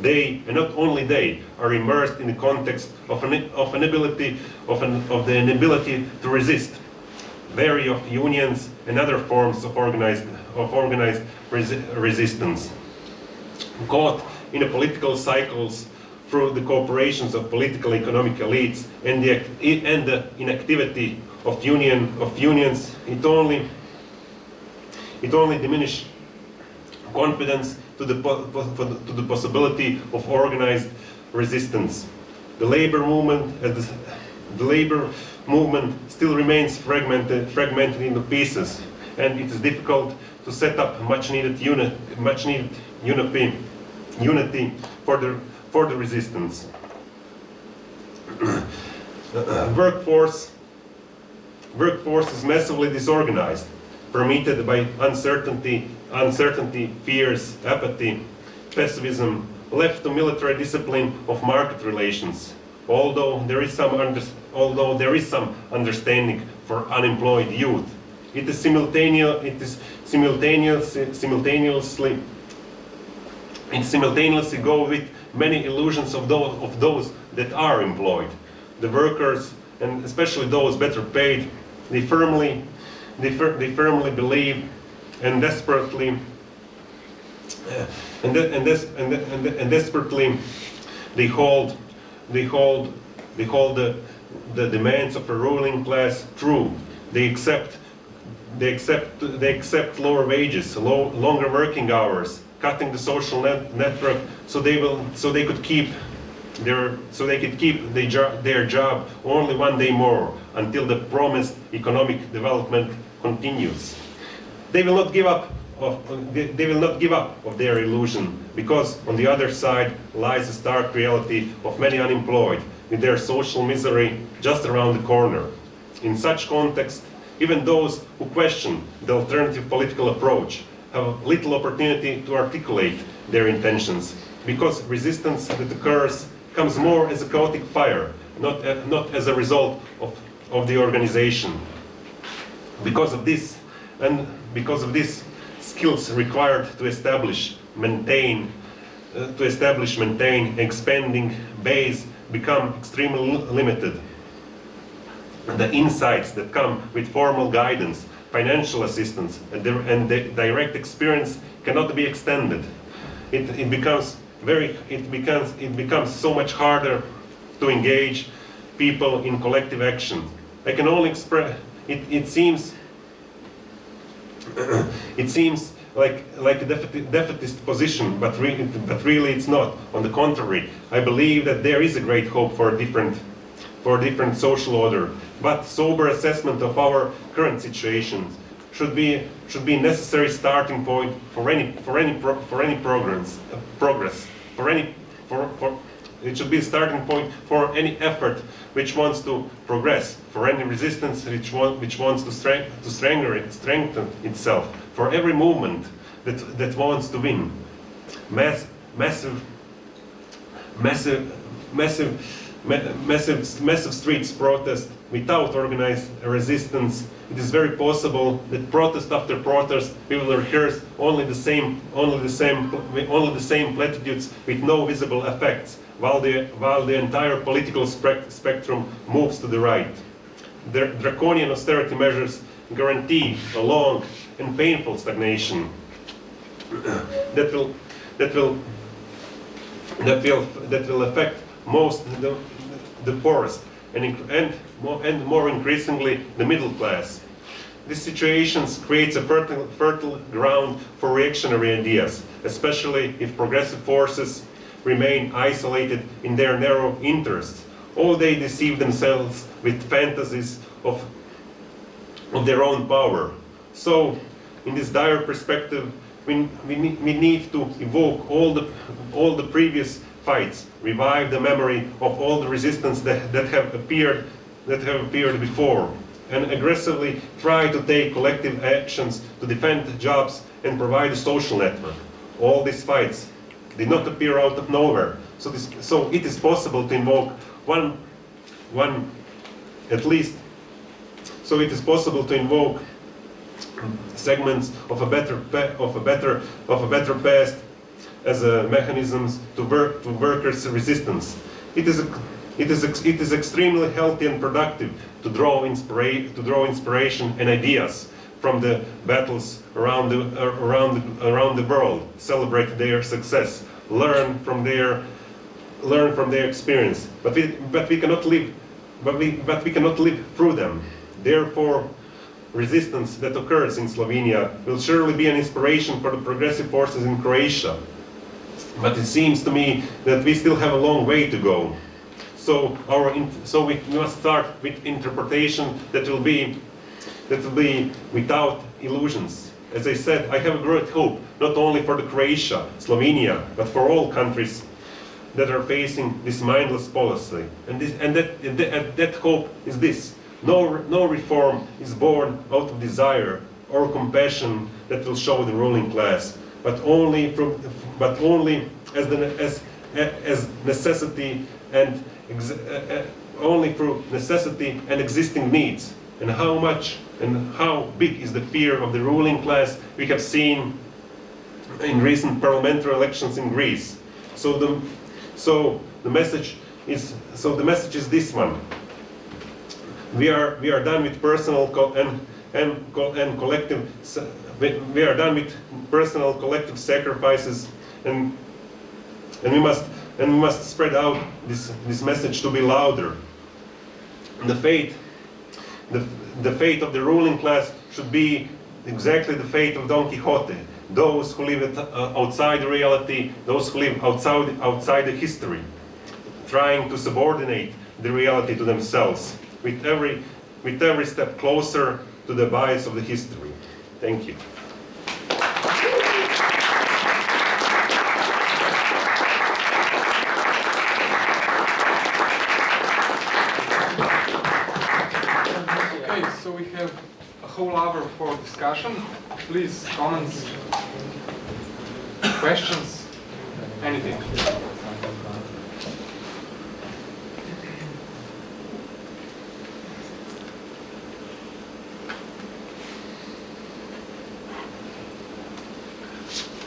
They, and not only they, are immersed in the context of an, of an ability, of, an, of the inability to resist. Vary of unions and other forms of organized, of organized resi resistance. Caught in the political cycles through the cooperations of political economic elites and the, and the inactivity of, union, of unions, it only, it only diminished confidence to the, to the possibility of organized resistance. The labor movement, the, the labor movement still remains fragmented, fragmented into pieces, and it is difficult to set up much needed unit, much needed unity, unity for the for the resistance. workforce, workforce is massively disorganized, permitted by uncertainty, uncertainty, fears, apathy, pessimism, left to military discipline of market relations. Although there is some, although there is some understanding for unemployed youth, it is simultaneous, it is simultaneously, simultaneously, it simultaneously go with many illusions of those, of those that are employed. The workers, and especially those better paid, they firmly, they, fir they firmly believe and desperately, uh, and, de and, des and, de and, de and, desperately they hold, they hold, they hold the, the demands of a ruling class true. They accept, they accept, they accept lower wages, low, longer working hours, cutting the social net network so they will so they could keep their, so they could keep their, jo- their job only one day more until the promised economic development continues. They will not give up of, they they will not give up of their illusion because on the other side lies the stark reality of many unemployed with their social misery just around the corner. In such context, even those who question the alternative political approach have little opportunity to articulate their intentions because resistance that occurs comes more as a chaotic fire, not, a- not as a result of, of the organization. Because of this, and because of this, skills required to establish, maintain, uh, to establish, maintain, expanding base become extremely limited. The insights that come with formal guidance, financial assistance, and, the, and the direct experience cannot be extended. It, it becomes very, it becomes, it becomes so much harder to engage people in collective action. I can only express, it, it seems it seems like, like a defeat- defeatist position, but, re- but really it's not. On the contrary, I believe that there is a great hope for a different, for a different social order. But sober assessment of our current situation should be, should be a necessary starting point for any, for any, pro- for any progress, uh, progress, for any, for, for, it should be a starting point for any effort which wants to progress, for any resistance which, want, which wants to, strength, to strengthen, it, strengthen itself, for every movement that, that wants to win. Mass, massive, massive, massive, ma- massive, massive streets protest without organized resistance. It is very possible that protest after protest will rehearse only the same, only the same, only the same platitudes with no visible effects, while the, while the entire political spec- spectrum moves to the right. The draconian austerity measures guarantee a long and painful stagnation that will, that will that will that will affect most the, the poorest and and more, and more increasingly the middle class. This situation creates a fertile, fertile ground for reactionary ideas, especially if progressive forces remain isolated in their narrow interests, or they deceive themselves with fantasies of, of their own power. So, in this dire perspective, we, we, need, we need to evoke all the, all the previous fights, revive the memory of all the resistance that, that have appeared that have appeared before, and aggressively try to take collective actions to defend jobs and provide a social network. All these fights did not appear out of nowhere, so, this, so it is possible to invoke one, one at least, so it is possible to invoke segments of a better of a better of a better past as a mechanisms to work to workers' resistance. It is a, it is it is extremely healthy and productive to draw to draw inspiration and ideas from the battles around the uh, around around the world, celebrate their success, learn from their learn from their experience. But we but we cannot live but we but we cannot live through them. Therefore resistance that occurs in Slovenia will surely be an inspiration for the progressive forces in Croatia. But it seems to me that we still have a long way to go. So our so we must start with interpretation that will be that will be without illusions. As I said, I have a great hope not only for the Croatia, Slovenia, but for all countries that are facing this mindless policy. And, this, and, that, and that, and that hope is this. No, no reform is born out of desire or compassion that will show the ruling class, but only, from, but only as, the, as, as necessity and Uh, uh, only through necessity and existing needs. And how much and how big is the fear of the ruling class we have seen in recent parliamentary elections in Greece. So the, so the message is so the message is this one. We are we are done with personal and and and collective. We are done with personal collective sacrifices, and and we must and we must spread out this this message to be louder. The fate the, the fate of the ruling class should be exactly the fate of Don Quixote. Those who live uh, outside reality, those who live outside, outside the history. trying to subordinate the reality to themselves, with every, with every step closer to the bias of the history. Thank you. Okay, so we have hour for discussion. Please, comments, questions, anything.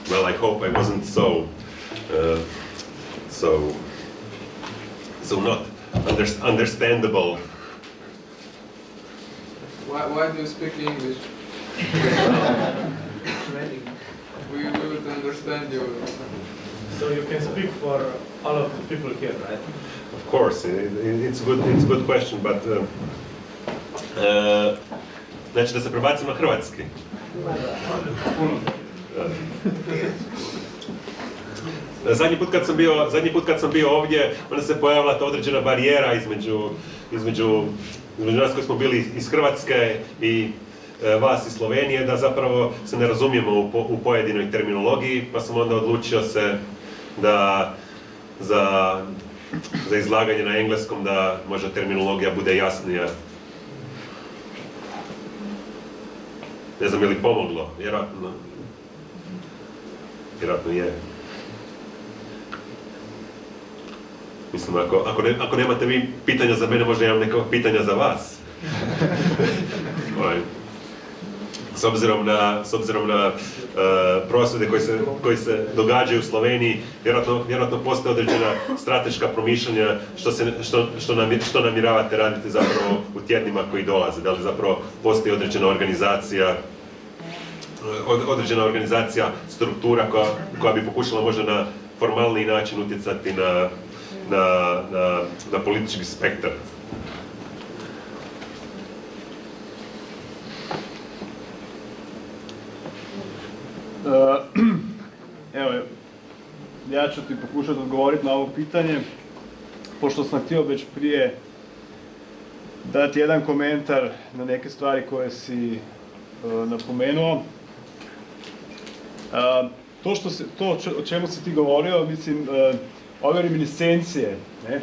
Well, I hope I wasn't so, uh, so, so not under, understandable. Do you speak English? we, we would understand you. So you can speak for all of the people here, right? Of course, it, it, it's good, it's a good question, but uh, uh, znači da se prebacim na hrvatski. Zadnji put kad sam bio, zadnji put kad sam bio ovdje, onda se pojavila ta određena barijera između, između, između nas koji smo bili iz Hrvatske i e, vas iz Slovenije, da zapravo se ne razumijemo u, u pojedinoj terminologiji, pa sam onda odlučio se da za, za izlaganje na engleskom da možda terminologija bude jasnija. Ne znam je li pomoglo, vjerojatno. Vjerojatno je. Mislim, ako, ako, ne, ako nemate vi pitanja za mene, možda imam neka pitanja za vas. Ovaj, s obzirom na, s obzirom na uh, prosvjede koji se, koji se događaju u Sloveniji, vjerojatno, vjerojatno postoje određena strateška promišljanja što, se, što, što, nam, što namjeravate raditi zapravo u tjednima koji dolaze. Da li zapravo postoji određena organizacija od- određena organizacija, struktura koja, koja bi pokušala možda na formalniji način utjecati na, na, na, na politički spektar. E, Evo, ja ću ti pokušati odgovoriti na ovo pitanje, pošto sam htio već prije dati jedan komentar na neke stvari koje si e, napomenuo. E, to, što se, to o čemu si ti govorio, mislim, ove reminiscencije, ne, e,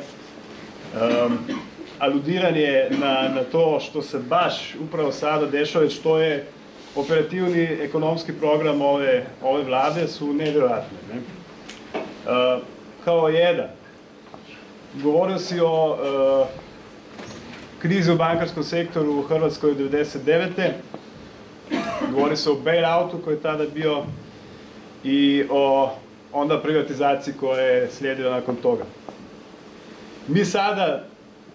aludiranje na, na to što se baš upravo sada dešava, što je operativni ekonomski program ove, ove vlade su nevjerojatne. Ne? E, kao jedan, govorio si o e, krizi u bankarskom sektoru u Hrvatskoj od 99. Govori se o bailoutu koji je tada bio i o onda privatizaciji koja je slijedila nakon toga. Mi sada,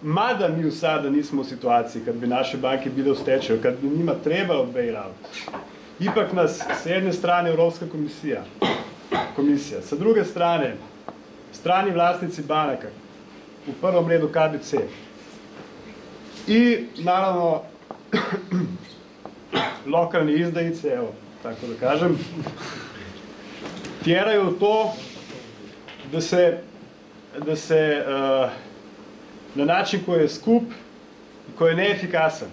mada mi u sada nismo u situaciji kad bi naše banke bile u stečaju, kad bi njima trebao bailout, ipak nas s jedne strane Europska komisija, komisija, sa druge strane strani vlasnici banaka, u prvom redu KBC, i naravno lokalni izdajice, evo, tako da kažem, tjeraju to da se, da se uh, na način koji je skup koji je neefikasan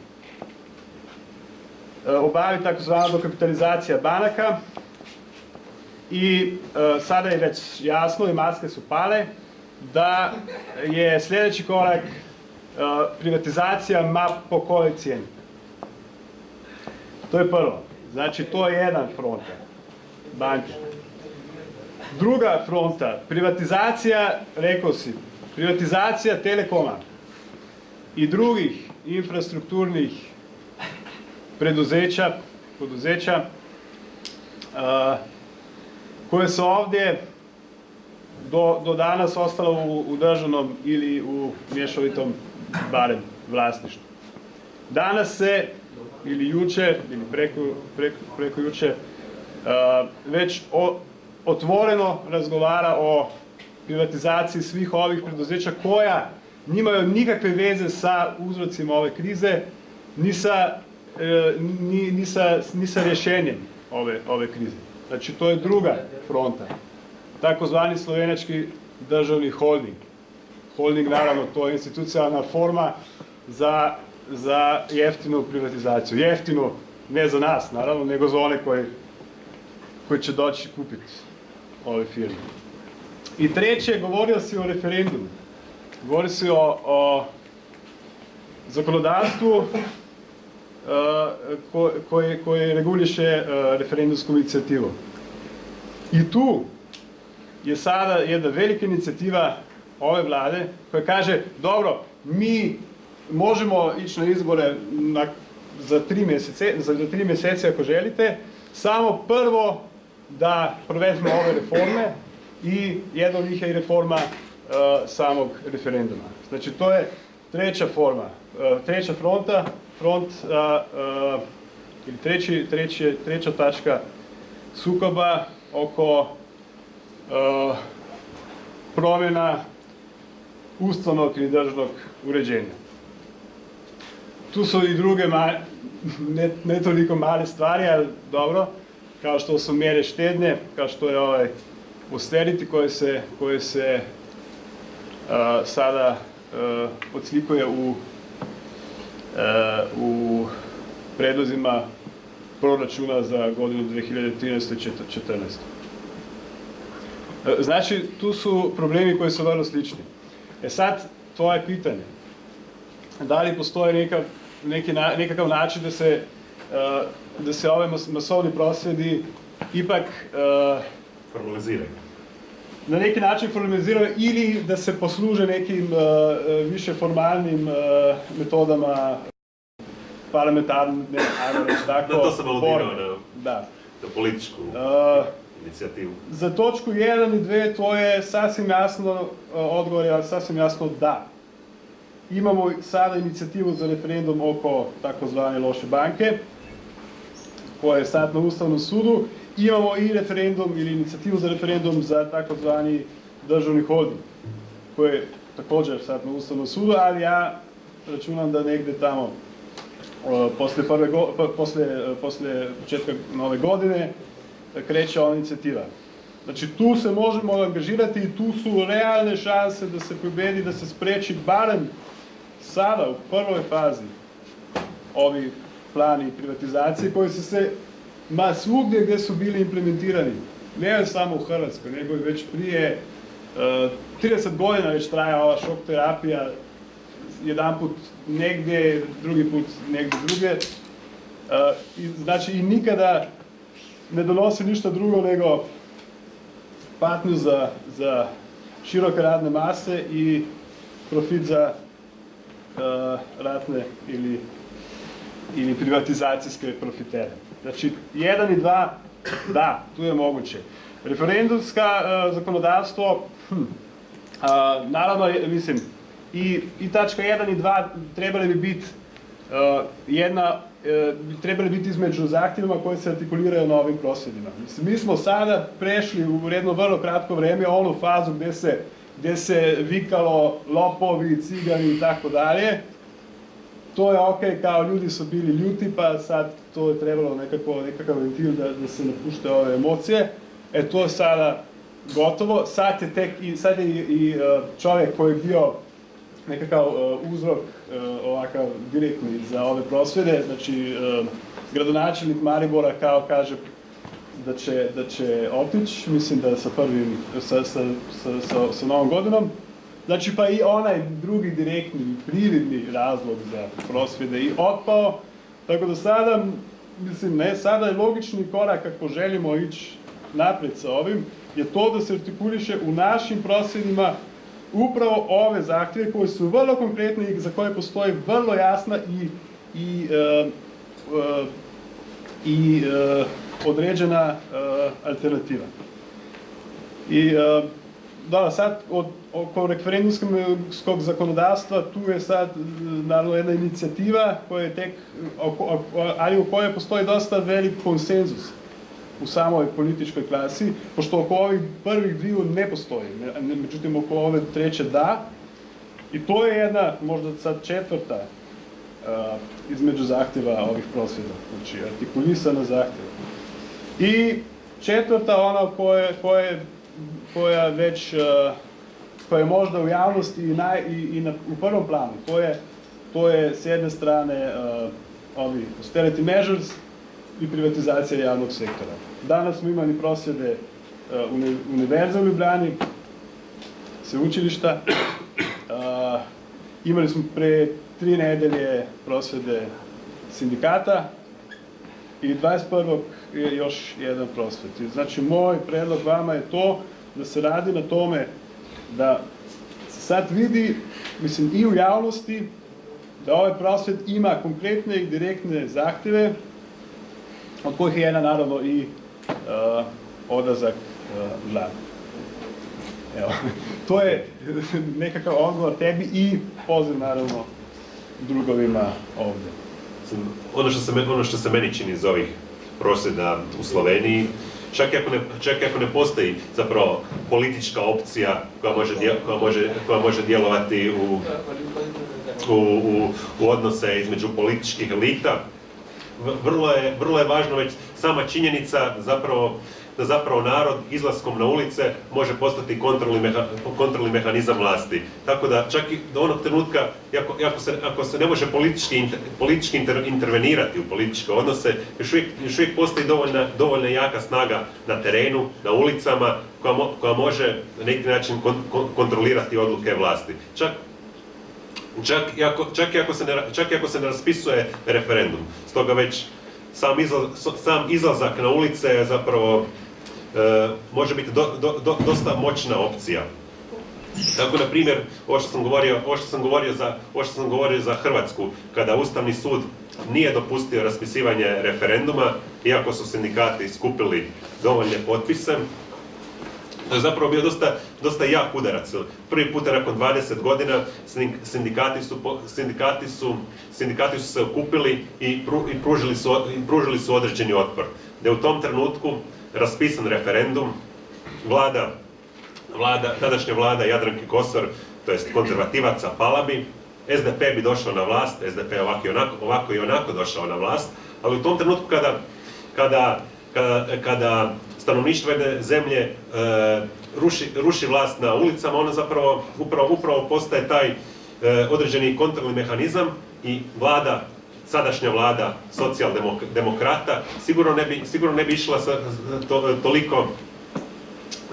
uh, obavi takozvana dokapitalizacija banaka i uh, sada je već jasno i maske su pale da je sljedeći korak uh, privatizacija ma po kojoj cijeni. To je prvo. Znači, to je jedan front banke. Druga fronta, privatizacija, rekao si, privatizacija telekoma i drugih infrastrukturnih preduzeća, poduzeća a, koje su ovdje do, do danas ostalo u, u državnom ili u mješovitom barem vlasništvu. Danas se, ili juče, ili preko, preko, preko juče, a, već o, otvoreno razgovara o privatizaciji svih ovih preduzeća koja nimaju nikakve veze sa uzrocima ove krize, ni sa, e, ni, ni sa, ni sa rješenjem ove, ove krize. Znači, to je druga fronta, takozvani slovenački državni holding. Holding, naravno, to je institucionalna forma za, za jeftinu privatizaciju. Jeftinu ne za nas, naravno, nego za one koji, koji će doći kupiti ove firme. I treće, govorio si o referendumu. Govorio si o, o zakonodavstvu ko, koje, koje reguliše e, referendumsku inicijativu. I tu je sada jedna velika inicijativa ove vlade koja kaže, dobro, mi možemo ići na izbore na, za, tri mesece, za tri mesece ako želite, samo prvo da provedemo ove reforme i jedna od njih je i reforma uh, samog referenduma. Znači to je treća forma, uh, treća fronta, front uh, ili treći, treći, treća tačka sukoba oko promjena ustavnog ili državnog uređenja. Tu su i druge, ma, ne, ne toliko male stvari, ali dobro, kao što su mjere štednje, kao što je ovaj austerity koje se, koje se uh, sada uh, odslikuje u, uh, u predlozima proračuna za godinu 2013. i 2014. Znači, tu su problemi koji su vrlo slični. E sad, tvoje pitanje. Da li postoji neka, neki na, nekakav način da se, da se ove mas, masovni prosvjedi ipak uh, Formaliziraju. na neki način formaliziraju ili da se posluže nekim uh, više formalnim uh, metodama parlamentarne, ajmo reći tako, Da, to sam aludirao borbe. na, Da. na političku Uh, inicijativu. Za točku 1 i 2 to je sasvim jasno, uh, odgovor je sasvim jasno da. Imamo sada inicijativu za referendum oko takozvane loše banke, koja je sad na Ustavnom sudu. Imamo i referendum ili inicijativu za referendum za takozvani državni holding, koji je također sad na Ustavnom sudu, ali ja računam da negde tamo uh, posle, prve go, posle, posle početka nove godine kreće ova inicijativa. Znači tu se možemo angažirati i tu su realne šanse da se pobedi, da se spreči barem sada u prvoj fazi ovi plani privatizacije koji su se ma svugdje gdje su bili implementirani, ne samo u Hrvatskoj, nego i već prije uh, 30 godina već traja ova šok terapija, jedan put negdje, drugi put negdje druge. Uh, i, znači i nikada ne donosi ništa drugo nego patnju za, za široke radne mase i profit za uh, ratne ili, ili privatizacijske profitere. Znači, jedan i dva, da, tu je moguće. Referendumska uh, zakonodavstvo, hm, a, naravno, mislim, i, i tačka 1 i 2 trebali bi biti uh, jedna, uh, trebali biti između zahtjevima koji se artikuliraju na ovim prosvjedima. Mislim, mi smo sada prešli u jedno vrlo kratko vreme onu fazu gdje se, gdje se vikalo lopovi, cigani i tako dalje. To je ok, kao ljudi su bili ljuti, pa sad to je trebalo nekako, nekakav ventil da, da se napušte ove emocije. E to je sada gotovo. Sad je tek i, sad je i, uh, čovjek koji je bio nekakav uh, uzrok uh, ovakav direktni za ove prosvjede, znači gradonačelnik Maribora kao kaže da će, da će otići, mislim da sa prvim, sa, sa, sa, sa novom godinom. Znači pa i onaj drugi direktni, prividni razlog za prosvjede i otpao. Tako da sada, mislim, ne, sada je logični korak ako želimo ići naprijed sa ovim, je to da se artikuliše u našim prosvjedima upravo ove zahtjeve koji su vrlo konkretni i za koje postoji vrlo jasna i, i, e, e, i e, određena e, alternativa. I e, da, sad od, oko referendumskog zakonodavstva tu je sad naravno jedna inicijativa koja je tek, oko, oko, ali u kojoj postoji dosta velik konsenzus u samoj političkoj klasi, pošto oko ovih prvih dviju ne postoji, ne- međutim oko ove treće da. I to je jedna, možda sad četvrta uh, između zahtjeva ovih prosvjeda, znači artikulisana zahtjeva. I četvrta ona koje, koje, koja već uh, koja je možda u javnosti i, naj, i, i na, u prvom planu, to je, to je s jedne strane uh, ovi austerity measures i privatizacija javnog sektora. Danas smo imali prosvjede uh, uni, Univerza u Ljubljani, sveučilišta, imali smo pre tri nedelje prosvjede sindikata i 21. je još jedan prosvjet. I Znači, moj predlog vama je to da se radi na tome da se sad vidi, mislim, i u javnosti, da ovaj prosvjet ima konkretne i direktne zahtjeve, od kojih je jedna naravno i uh, odlazak uh, vlade. Evo, to je nekakav odgovor tebi i poziv naravno drugovima ovdje. Ono što se, ono što se meni čini iz ovih prosvjeda u Sloveniji, čak i ako ne, čak ako ne postoji zapravo politička opcija koja može, koja može, koja može djelovati u, u, u, u odnose između političkih elita, vrlo je, vrlo je važno već sama činjenica zapravo da zapravo narod izlaskom na ulice može postati kontrolni, meha, kontrolni mehanizam vlasti. Tako da čak i do onog trenutka, ako, ako, se, ako se ne može politički, inter- politički inter- intervenirati u političke odnose, još uvijek, još uvijek postoji dovoljna, dovoljna jaka snaga na terenu, na ulicama, koja, mo- koja može na neki način kon- kon- kontrolirati odluke vlasti. Čak Čak i ako, čak i ako, se, ne, čak i ako se ne raspisuje referendum. Stoga već sam, izla, sam izlazak na ulice je zapravo može biti do, do, do- dosta moćna opcija. Tako, na primjer, ovo što sam govorio, ovo sam govorio za, ovo sam govorio za Hrvatsku, kada Ustavni sud nije dopustio raspisivanje referenduma, iako su sindikati skupili dovoljne potpise, to je zapravo bio dosta, dosta jak udarac. Prvi puta nakon 20 godina sindik- sindikati su, sindikati su, sindikati su se okupili i, i, pružili su, i pružili su određeni otpor. Da je u tom trenutku raspisan referendum, vlada, vlada, tadašnja vlada Jadranke Kosor, to jest konzervativaca pala bi, SDP bi došao na vlast, SDP je ovako i onako, ovako i onako došao na vlast, ali u tom trenutku kada, kada, kada, kada stanovništvo jedne zemlje e, ruši, ruši vlast na ulicama, ona zapravo upravo, upravo postaje taj e, određeni kontrolni mehanizam i vlada sadašnja vlada socijaldemokrata sigurno ne bi, sigurno ne bi išla sa, to, toliko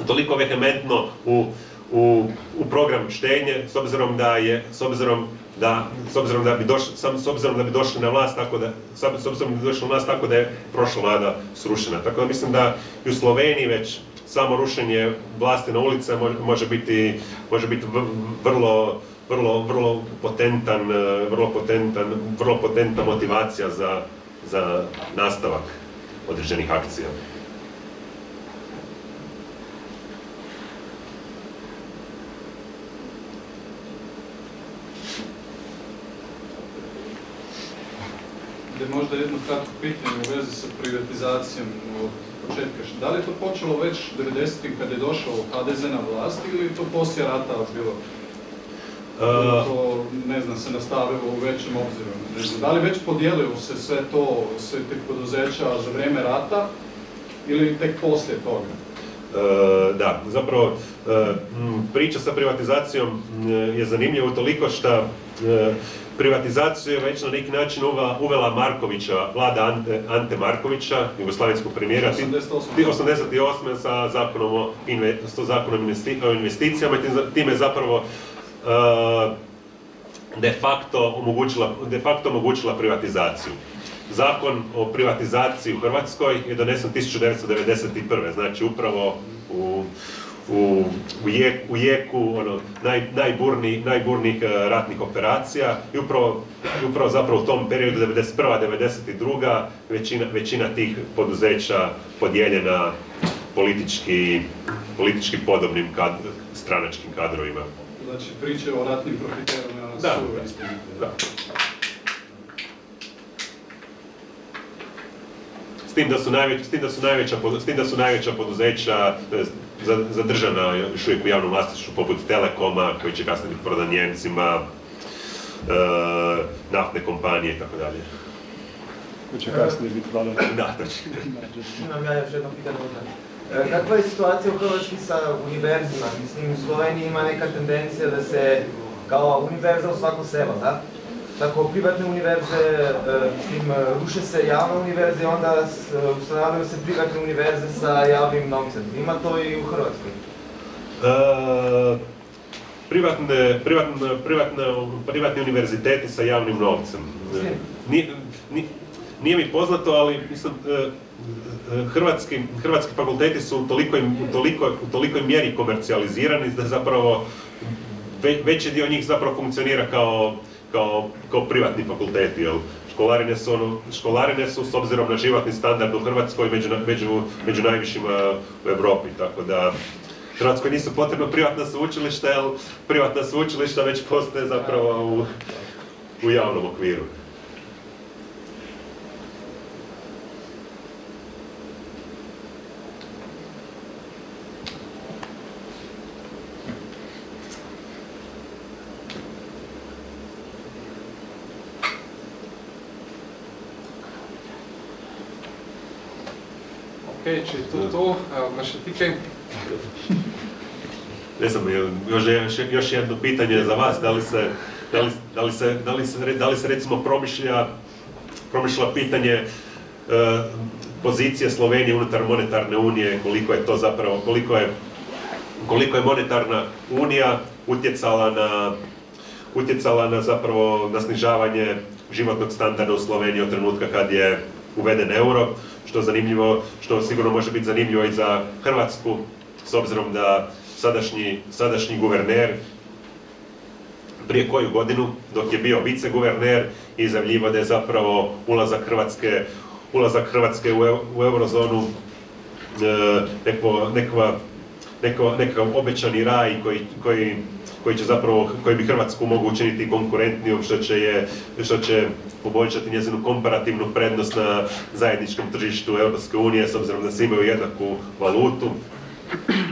toliko vehementno u, u, u program štenje s obzirom da je s obzirom da s obzirom da bi došli s obzirom da bi došli na vlast tako da s obzirom da bi došli na vlast tako da je prošla vlada srušena. Tako da mislim da i u Sloveniji već samo rušenje vlasti na ulice mo- može biti može biti vrlo vrlo vrlo potentan eh, vrlo potentan vrlo potentna motivacija za za nastavak određenih akcija. Da možda jedno kratko pitanje u vezi sa privatizacijom od početka. Da li je to počelo već 90-ih kad je došao HDZ na vlast ili je to poslije rata bilo? To, ne znam, se nastavilo u većem. Ne znam, da li već podijelilo se sve to, sve te poduzeća za vrijeme rata ili tek poslije toga? E, da, zapravo e, priča sa privatizacijom m, je zanimljiva toliko što privatizaciju je već na neki način uvela, uvela Markovića, vlada Ante, Ante Markovića, jugoslavenskog premijera, ti- 88. ti 88. sa zakonom o, zakonom o investicijama i time zapravo e, de facto omogućila, de facto omogućila privatizaciju. Zakon o privatizaciji u Hrvatskoj je donesen 1991. Znači upravo u, u, u, jek, u jeku ono, naj, najburni, najburnijih e, ratnih operacija i upravo, upravo zapravo u tom periodu 91. 92. većina, većina tih poduzeća podijeljena politički, politički podobnim kad, stranačkim kadrovima. Znači priče o ratnim profiterima Da, su da. istinite. Da. S tim da su najveća, s tim da su najveća, s tim da su najveća poduzeća za- zadržana još uvijek u javnom vlasništvu poput Telekoma koji će kasnije biti prodan Njemcima, e, naftne kompanije i tako dalje. Koji će kasnije biti prodan. Da, točno. Imam ja još jedno pitanje kakva je situacija u Hrvatskoj sa univerzima? Mislim, u Sloveniji ima neka tendencija da se kao univerza u svako selo, da? Tako, privatne univerze, e, mislim, ruše se javne univerze i onda ustanavljaju se privatne univerze sa javnim novcem. Ima to i u Hrvatskoj? E, privatne, privatne, privatne, privatni univerziteti sa javnim novcem. Nije, nije, nije mi poznato, ali mislim, e, hrvatski, hrvatski fakulteti su u toliko, u tolikoj mjeri komercijalizirani da zapravo ve, veći dio njih zapravo funkcionira kao, kao, kao privatni fakulteti. Jel? Školarine su, ono, školarine su s obzirom na životni standard u Hrvatskoj među, među, najvišima u Europi, tako da Hrvatskoj nisu potrebno privatna sveučilišta, jer privatna sveučilišta već postoje zapravo u, u javnom okviru. Je to to, imaš še ti kaj? Ne znam, još, još, još jedno pitanje za vas, da li se, da li, da li se, da li se, da li se recimo promišlja, promišlja pitanje e, pozicije Slovenije unutar monetarne unije, koliko je to zapravo, koliko je, koliko je monetarna unija utjecala na, utjecala na zapravo na snižavanje životnog standarda u Sloveniji od trenutka kad je uveden euro, što zanimljivo, što sigurno može biti zanimljivo i za Hrvatsku, s obzirom da sadašnji, sadašnji guverner prije koju godinu, dok je bio viceguverner, izjavljivo da je zapravo ulazak Hrvatske, ulazak Hrvatske u, u eurozonu e, nekva, neko, nekakav obećani raj koji, koji, koji će zapravo, koji bi Hrvatsku mogu učiniti konkurentnijom, što će, je, što će poboljšati njezinu komparativnu prednost na zajedničkom tržištu Europske unije, s obzirom da se imaju jednaku valutu.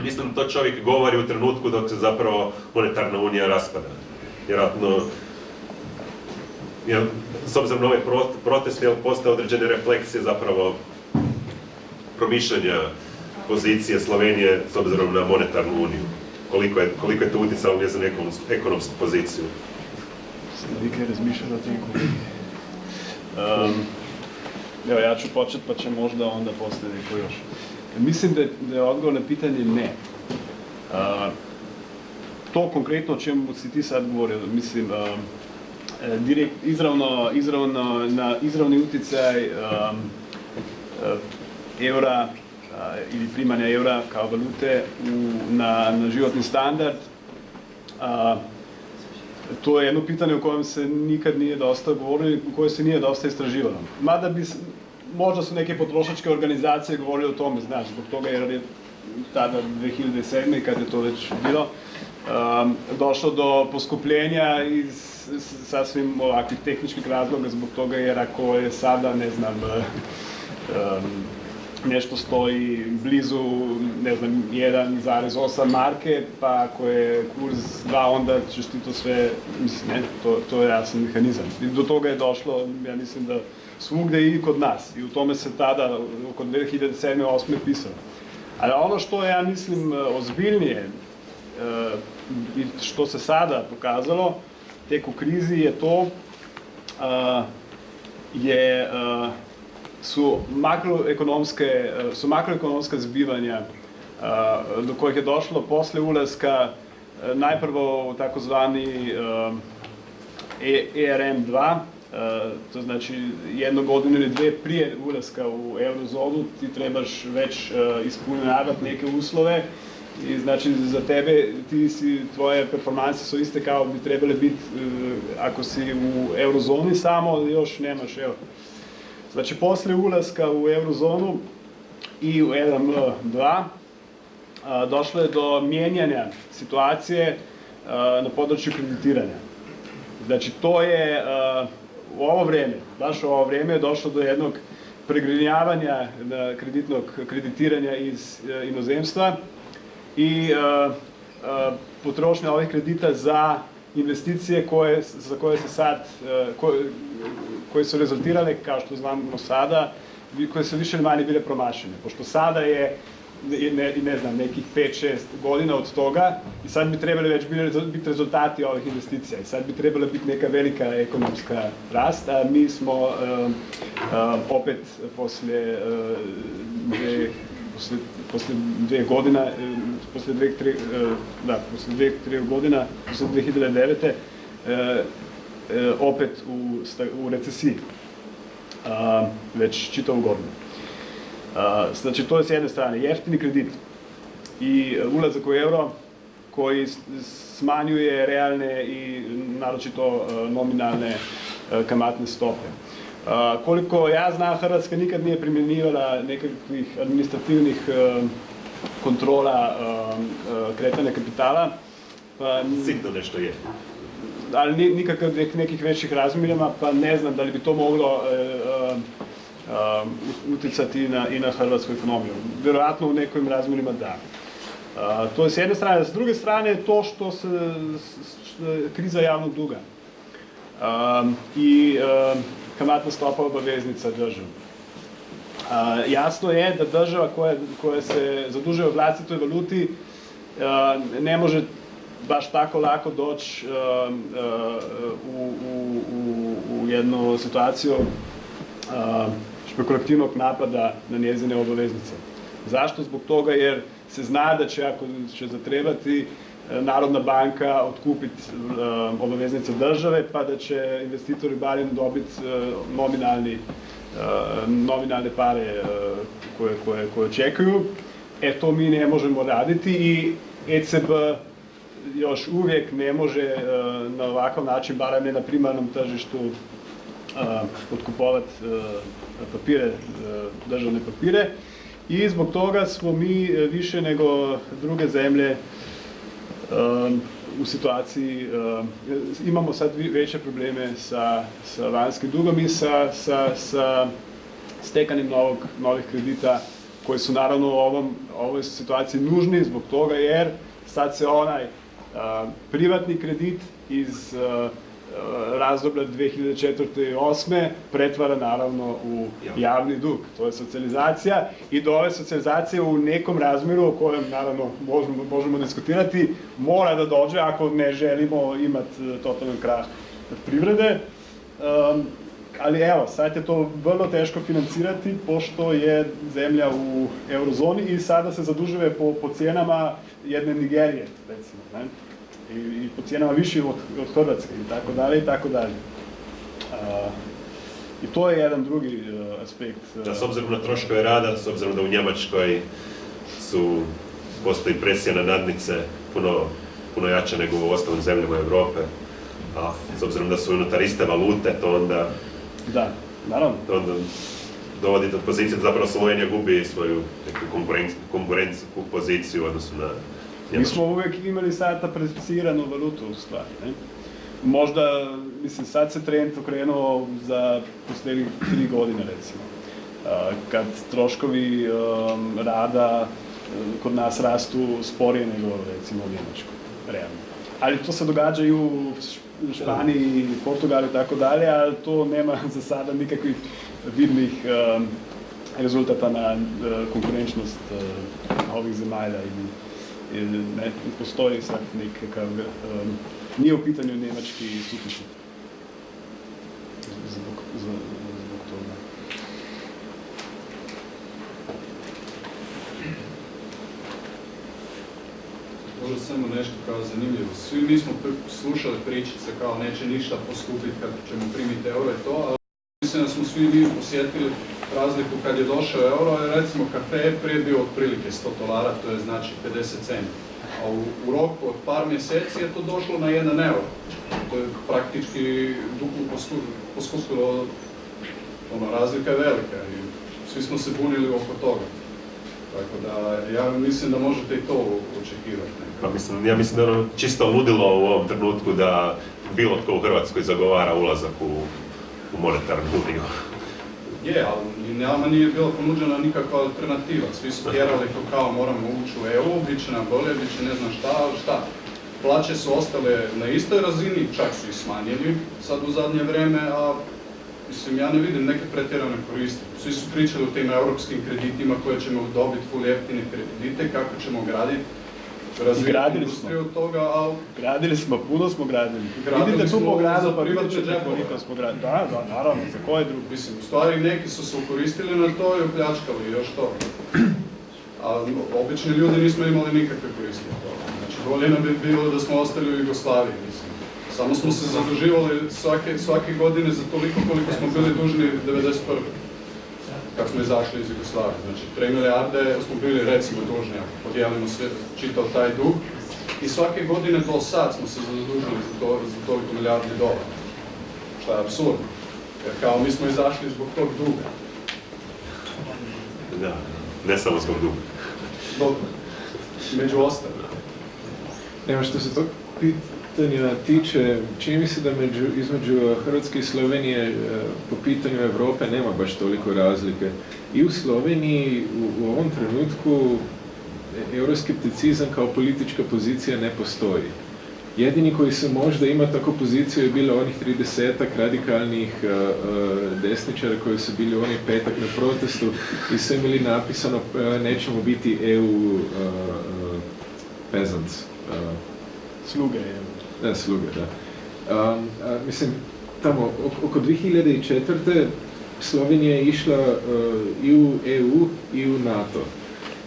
Mislim to čovjek govori u trenutku dok se zapravo monetarna unija raspada. Vjerojatno, jer, s obzirom na ovaj protest, jel, postoje određene refleksije zapravo promišljanja pozicije Slovenije s obzirom na monetarnu uniju. Koliko je, koliko je to utjecalo njezinu ekonomsku, ekonomsku poziciju. Vi kaj razmišljate o tem um, Evo, ja ću počet, pa će možda onda poslije neko još. Mislim da je, da je odgovor na pitanje ne. Uh, to konkretno o čemu si ti sad govorio, mislim, uh, direkt, izravno, izravno, na izravni utjecaj um, uh, eura ili primanja eura kao valute u, na, na životni standard, uh, to je jedno pitanje o kojem se nikad nije dosta govorilo i koje se nije dosta istraživalo. Mada bi, možda su neke potrošačke organizacije govorili o tome, znaš, zbog toga jer je tada 2007. kad je to već bilo, um, došlo do poskupljenja iz sasvim ovakvih tehničkih razloga zbog toga jer ako je sada, ne znam, um, nešto stoji blizu, ne znam, 1,8 marke, pa ako je kurs 2, onda ćeš ti to sve, mislim, ne, to, to je jasan mehanizam. I do toga je došlo, ja mislim da svugde i kod nas. I u tome se tada, oko 2007. 8. pisalo. Ali ono što ja mislim ozbiljnije i što se sada pokazalo tek u krizi je to je su makroekonomske su makroekonomska zbivanja do kojih je došlo posle ulaska najprvo u takozvani ERM2 to znači jednu godinu ili dve prije ulaska u eurozonu ti trebaš već ispunjavati neke uslove i znači za tebe ti si, tvoje performanse su iste kao bi trebale biti ako si u eurozoni samo još nemaš evo. Znači posle ulaska u eurozonu i u ERM2 došlo je do mijenjanja situacije na području kreditiranja. Znači to je u ovo vrijeme, baš u ovo vrijeme je došlo do jednog pregrinjavanja kreditnog kreditiranja iz inozemstva i potrošnja ovih kredita za investicije koje, za koje se sad, koje, koje su rezultirale, kao što znamo sada, koje su više ili manje bile promašene. Pošto sada je ne, ne, ne znam, nekih 5-6 godina od toga i sad bi trebali već biti rezultati ovih investicija i sad bi trebala biti neka velika ekonomska rast, a mi smo um, um, opet poslije uh, dve, poslije, poslije dve godina, um, poslije dve, tri, uh, da, poslije dve, tri godina, poslije 2009. Uh, uh, opet u, u recesiji a, već čitavu godinu. A, znači to je s jedne strane jeftini kredit i e, ulazak u euro koji smanjuje realne i naročito e, nominalne e, kamatne stope. A, koliko ja znam, Hrvatska nikad nije primjenjivala nekakvih administrativnih e, kontrola e, e, kretanja kapitala, pa Sitno nešto je. Ali ni- nikakav nek- nekih većih razmjerima, pa ne znam da li bi to moglo e, e, e, utjecati i na, i na hrvatsku ekonomiju. Vjerojatno u nekim razmjerima da. A, to je s jedne strane. S druge strane to što se kriza javnog duga um, i um, kamatna stopa obaveznica države. A, jasno je da država koja, koja se zadužuje u vlastitoj valuti a, ne može baš tako lako doći a, a, u, u, u, u jednu situaciju a, špekulativnog napada na njezine obaveznice. Zašto? Zbog toga jer se zna da će ako će zatrebati e, Narodna banka otkupiti e, obaveznice države pa da će investitori barem dobiti e, nominalni, nominalne pare koje, koje, koje očekuju. E to mi ne možemo raditi i ECB još uvijek ne može e, na ovakav način, barem ne na primarnom tržištu, otkupovati papire, e, državne papire. I zbog toga smo mi e, više nego druge zemlje e, u situaciji, e, imamo sad veće probleme sa, sa vanjskim dugom i sa, sa, sa novog, novih kredita koji su naravno u ovom, ovoj situaciji nužni zbog toga jer sad se onaj privatni kredit iz razdoblja 2004. i 2008. pretvara naravno u javni dug. To je socijalizacija i do ove socijalizacije u nekom razmjeru o kojem naravno možemo, možemo diskutirati mora da dođe ako ne želimo imati e, totalan krah privrede. Um, ali evo, sad je to vrlo teško financirati pošto je zemlja u eurozoni i sada se zadužuje po, po cijenama jedne Nigerije, recimo, ne? I, i po cijenama više od, od Hrvatske i tako dalje i tako dalje. I to je jedan drugi e, aspekt. e, Da, s obzirom na troškove rada, s obzirom da u Njemačkoj su, postoji presija na nadnice puno, puno jača nego u ostalim zemljama Europe, a s obzirom da su unutar iste valute, to onda, Da, naravno. to onda dovodi do pozicije da zapravo Slovenija gubi svoju neku konkurenc- konkurentsku poziciju u odnosu na Mi Njemačku. smo uvijek imali sada preficiranu valutu u stvari. Ne? Možda, mislim, sad se trend okrenuo za posljednjih tri godine recimo. A, kad troškovi um, rada um, kod nas rastu sporije nego recimo u Njemačkoj, realno. Ali to se događa i u Španiji, Portugalu i tako dalje, ali to nema za sada nikakvih vidnih um, rezultata na uh, konkurenčnost ovih zemalja ili ili ne, postoji sad nekakav, um, nije u pitanju njemački suficit. Zbog, zbog, zbog toga. Možda samo nešto kao zanimljivo. Svi mi smo slušali pričice kao neće ništa poskupiti kad ćemo primiti euro to, ali mislim da smo svi mi osjetili razliku kad je došao euro, jer recimo kafe je prije bio otprilike 100 dolara, to je znači 50 centi. A u, u roku od par mjeseci je to došlo na 1 euro. To je praktički duplo posku- poskupilo, ono, razlika je velika i svi smo se bunili oko toga. Tako da, ja mislim da možete i to očekivati. Pa mislim, ja mislim da je ono čisto ludilo u ovom trenutku da bilo tko u Hrvatskoj zagovara ulazak u, u monetarnu uniju. Je, ali nama nije bila ponuđena nikakva alternativa. Svi su tjerali to kao moramo ući u EU, bit će nam bolje, bit će ne znam šta, ali šta. Plaće su ostale na istoj razini, čak su i smanjeni sad u zadnje vrijeme, a Mislim, ja ne vidim neke pretjerane koristi. Svi su pričali o tim europskim kreditima koje ćemo dobiti full jeftine kredite, kako ćemo graditi, Gradili smo. toga, ali Gradili smo, puno smo gradili. Gradili Idite tu po gradu pa džepove. koliko smo gradili. Da, da, naravno, za koje drugi? Mislim, u stvari neki su se ukoristili na to i opljačkali još to. A obični ljudi nismo imali nikakve koristi od toga. Znači, bolje nam bi bilo da smo ostali u Jugoslaviji, mislim. Samo smo se zaduživali svake, svake godine za toliko koliko smo bili dužni 91. Kad smo izašli iz Jugoslavije. Znači, 3 milijarde smo bili recimo dužni, ako podijelimo sve, čitav taj dug. I svake godine do sad smo se zadužili za, to, za toliko milijardi dolara. Što je apsurdno. Jer kao mi smo izašli zbog tog duga. Da, ne samo zbog duga. Dobro. Među ostalim. Evo što se tog pitanja tiče, čini mi se da među, između Hrvatske i Slovenije e, po pitanju Europe nema baš toliko razlike. I u Sloveniji u, u ovom trenutku e, euroskepticizam kao politička pozicija ne postoji. Jedini koji se možda ima tako poziciju je bilo onih 30 radikalnih e, desničara koji su bili u onaj petak na protestu i su imali napisano e, nećemo biti EU e, peasants. Sluge da, sluge, da. A, mislim, tamo, ok- oko 2004. Slovenija je išla uh, i u EU i u NATO.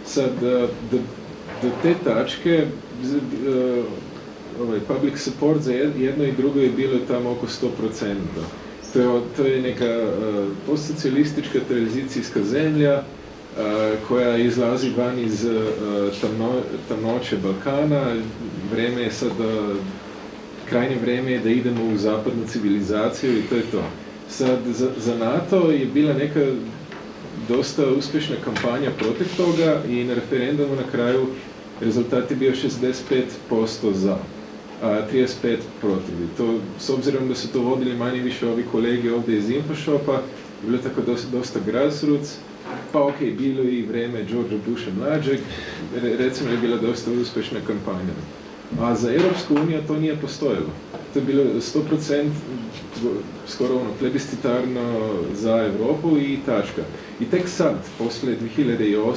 Sad, uh, do, te tačke, ovaj, public support za jed- jedno i drugo je bilo tamo oko 100%. To je, neka postsocijalistička tranzicijska zemlja, koja izlazi van iz tamno, tamnoće Balkana. Vreme je sad, krajnje vreme je da idemo u zapadnu civilizaciju i to je to. Sad, za, za NATO je bila neka dosta uspješna kampanja protiv toga i na referendumu na kraju rezultat je bio 65% za, a 35 protiv. To, s obzirom da su to vodili manje više ovi kolege ovdje iz Infoshopa, je bilo tako dosta, dosta grassroots, pa ok, bilo je i vreme George Busha mlađeg, re, recimo je bila dosta uspješna kampanja. A za Europsku uniju to nije postojalo. To je bilo 100% skoro ono plebiscitarno za Europu i tačka. I tek sad, poslije 2008.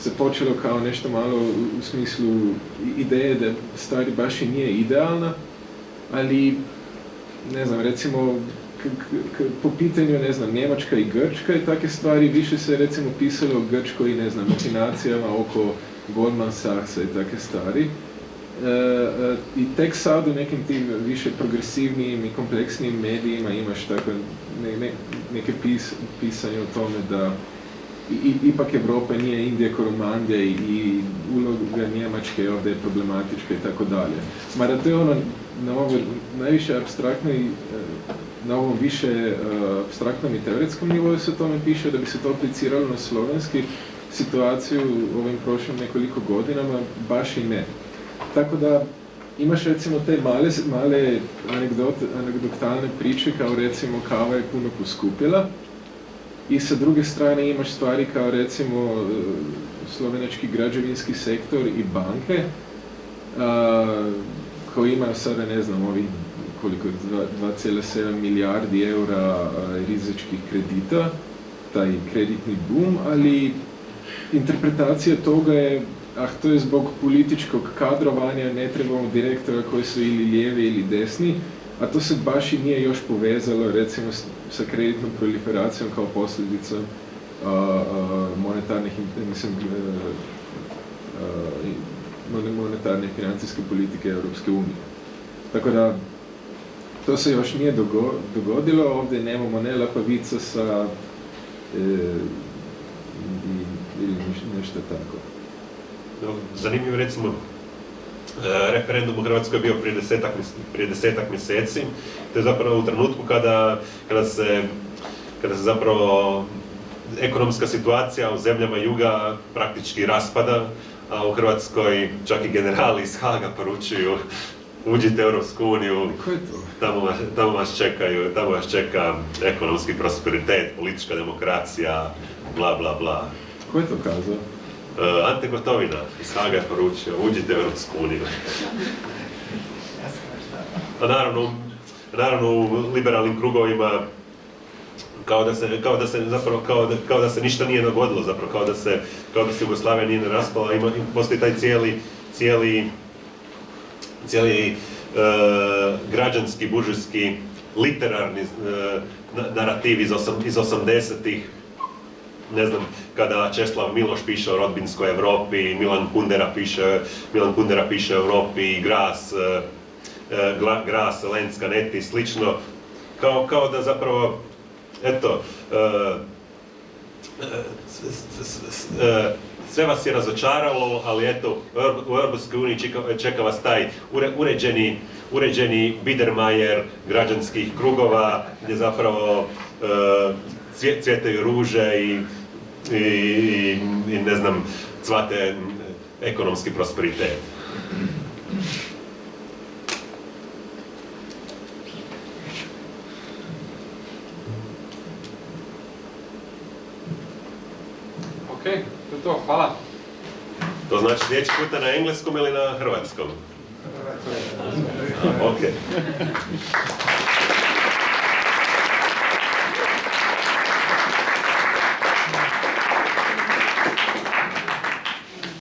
se počelo kao nešto malo u, smislu ideje da stvari baš i nije idealna, ali ne znam, recimo k, k, po pitanju, ne znam, Njemačka i Grčka i takve stvari, više se recimo pisalo o Grčkoj i ne znam, machinacijama oko Goldman Sachsa i takve stvari. E, e, I tek sad u nekim tim više progresivnijim i kompleksnijim medijima imaš tako ne, ne, neke pis, pisanje o tome da i, ipak Evropa nije Indija Koromandija i, i uloga Njemačke ovdje je problematička i tako dalje. Mada to je ono na ovo najviše abstraktno i e, na ovom više abstraktnom i teoretskom nivou se o tome piše da bi se to apliciralo na slovenski situaciju u ovim prošlim nekoliko godinama, baš i ne. Tako da imaš recimo te male, male anegdot, anegdotalne priče kao recimo kava je puno poskupila. I sa druge strane imaš stvari kao recimo e, slovenački građevinski sektor i banke a, koji imaju sada ne znam ovih koliko je, dva- 2,7 milijardi eura a, rizičkih kredita, taj kreditni boom, ali interpretacija toga je ah, to je zbog političkog kadrovanja, ne trebamo direktora koji su ili lijevi ili desni, a to se baš i nije još povezalo recimo s- sa kreditnom proliferacijom kao posljedicom a, a, monetarnih, mislim, i- mon- monetarne financijske politike Europske unije. Tako da, to se još nije dogo- dogodilo, ovdje nemamo ne Lapavica sa e, ili neš- nešto tako. Zanimljivo recimo, e, referendum u Hrvatskoj je bio prije desetak, prije desetak mjeseci. To je zapravo u trenutku kada, kada, se, kada se zapravo ekonomska situacija u zemljama juga praktički raspada, a u Hrvatskoj čak i generali iz Haga poručuju uđite u Europsku uniju, tamo tamo vas čekaju, tamo vas čeka ekonomski prosperitet, politička demokracija, bla bla bla. Ko je to kazao? Uh, Ante Gotovina iz Haga je poručio, uđite u Europsku uniju. A naravno, naravno u liberalnim krugovima kao da se, kao da se zapravo, kao da, kao da se ništa nije dogodilo zapravo, kao da se, kao da se Jugoslavija nije raspala, ima, postoji taj cijeli, cijeli, cijeli e, građanski, buržujski, literarni na- narativ iz, osam, iz 80-ih, ne znam, kada Česlav Miloš piše o rodbinskoj Europi, Milan Kundera piše, Milan Kundera piše o Europi, Gras, e, e, Gras, Lenska, Neti slično, kao, kao da zapravo, eto, e, sve vas je razočaralo, ali eto, u Eur- u Europskoj uniji čeka, vas taj ure- uređeni, uređeni Biedermajer građanskih krugova, gdje zapravo cvje- cvjetaju ruže i, i, i, i ne znam, cvate ekonomski prosperitet. Ok, to je to, hvala. To znači sljedeći puta na engleskom ili na hrvatskom? Ok.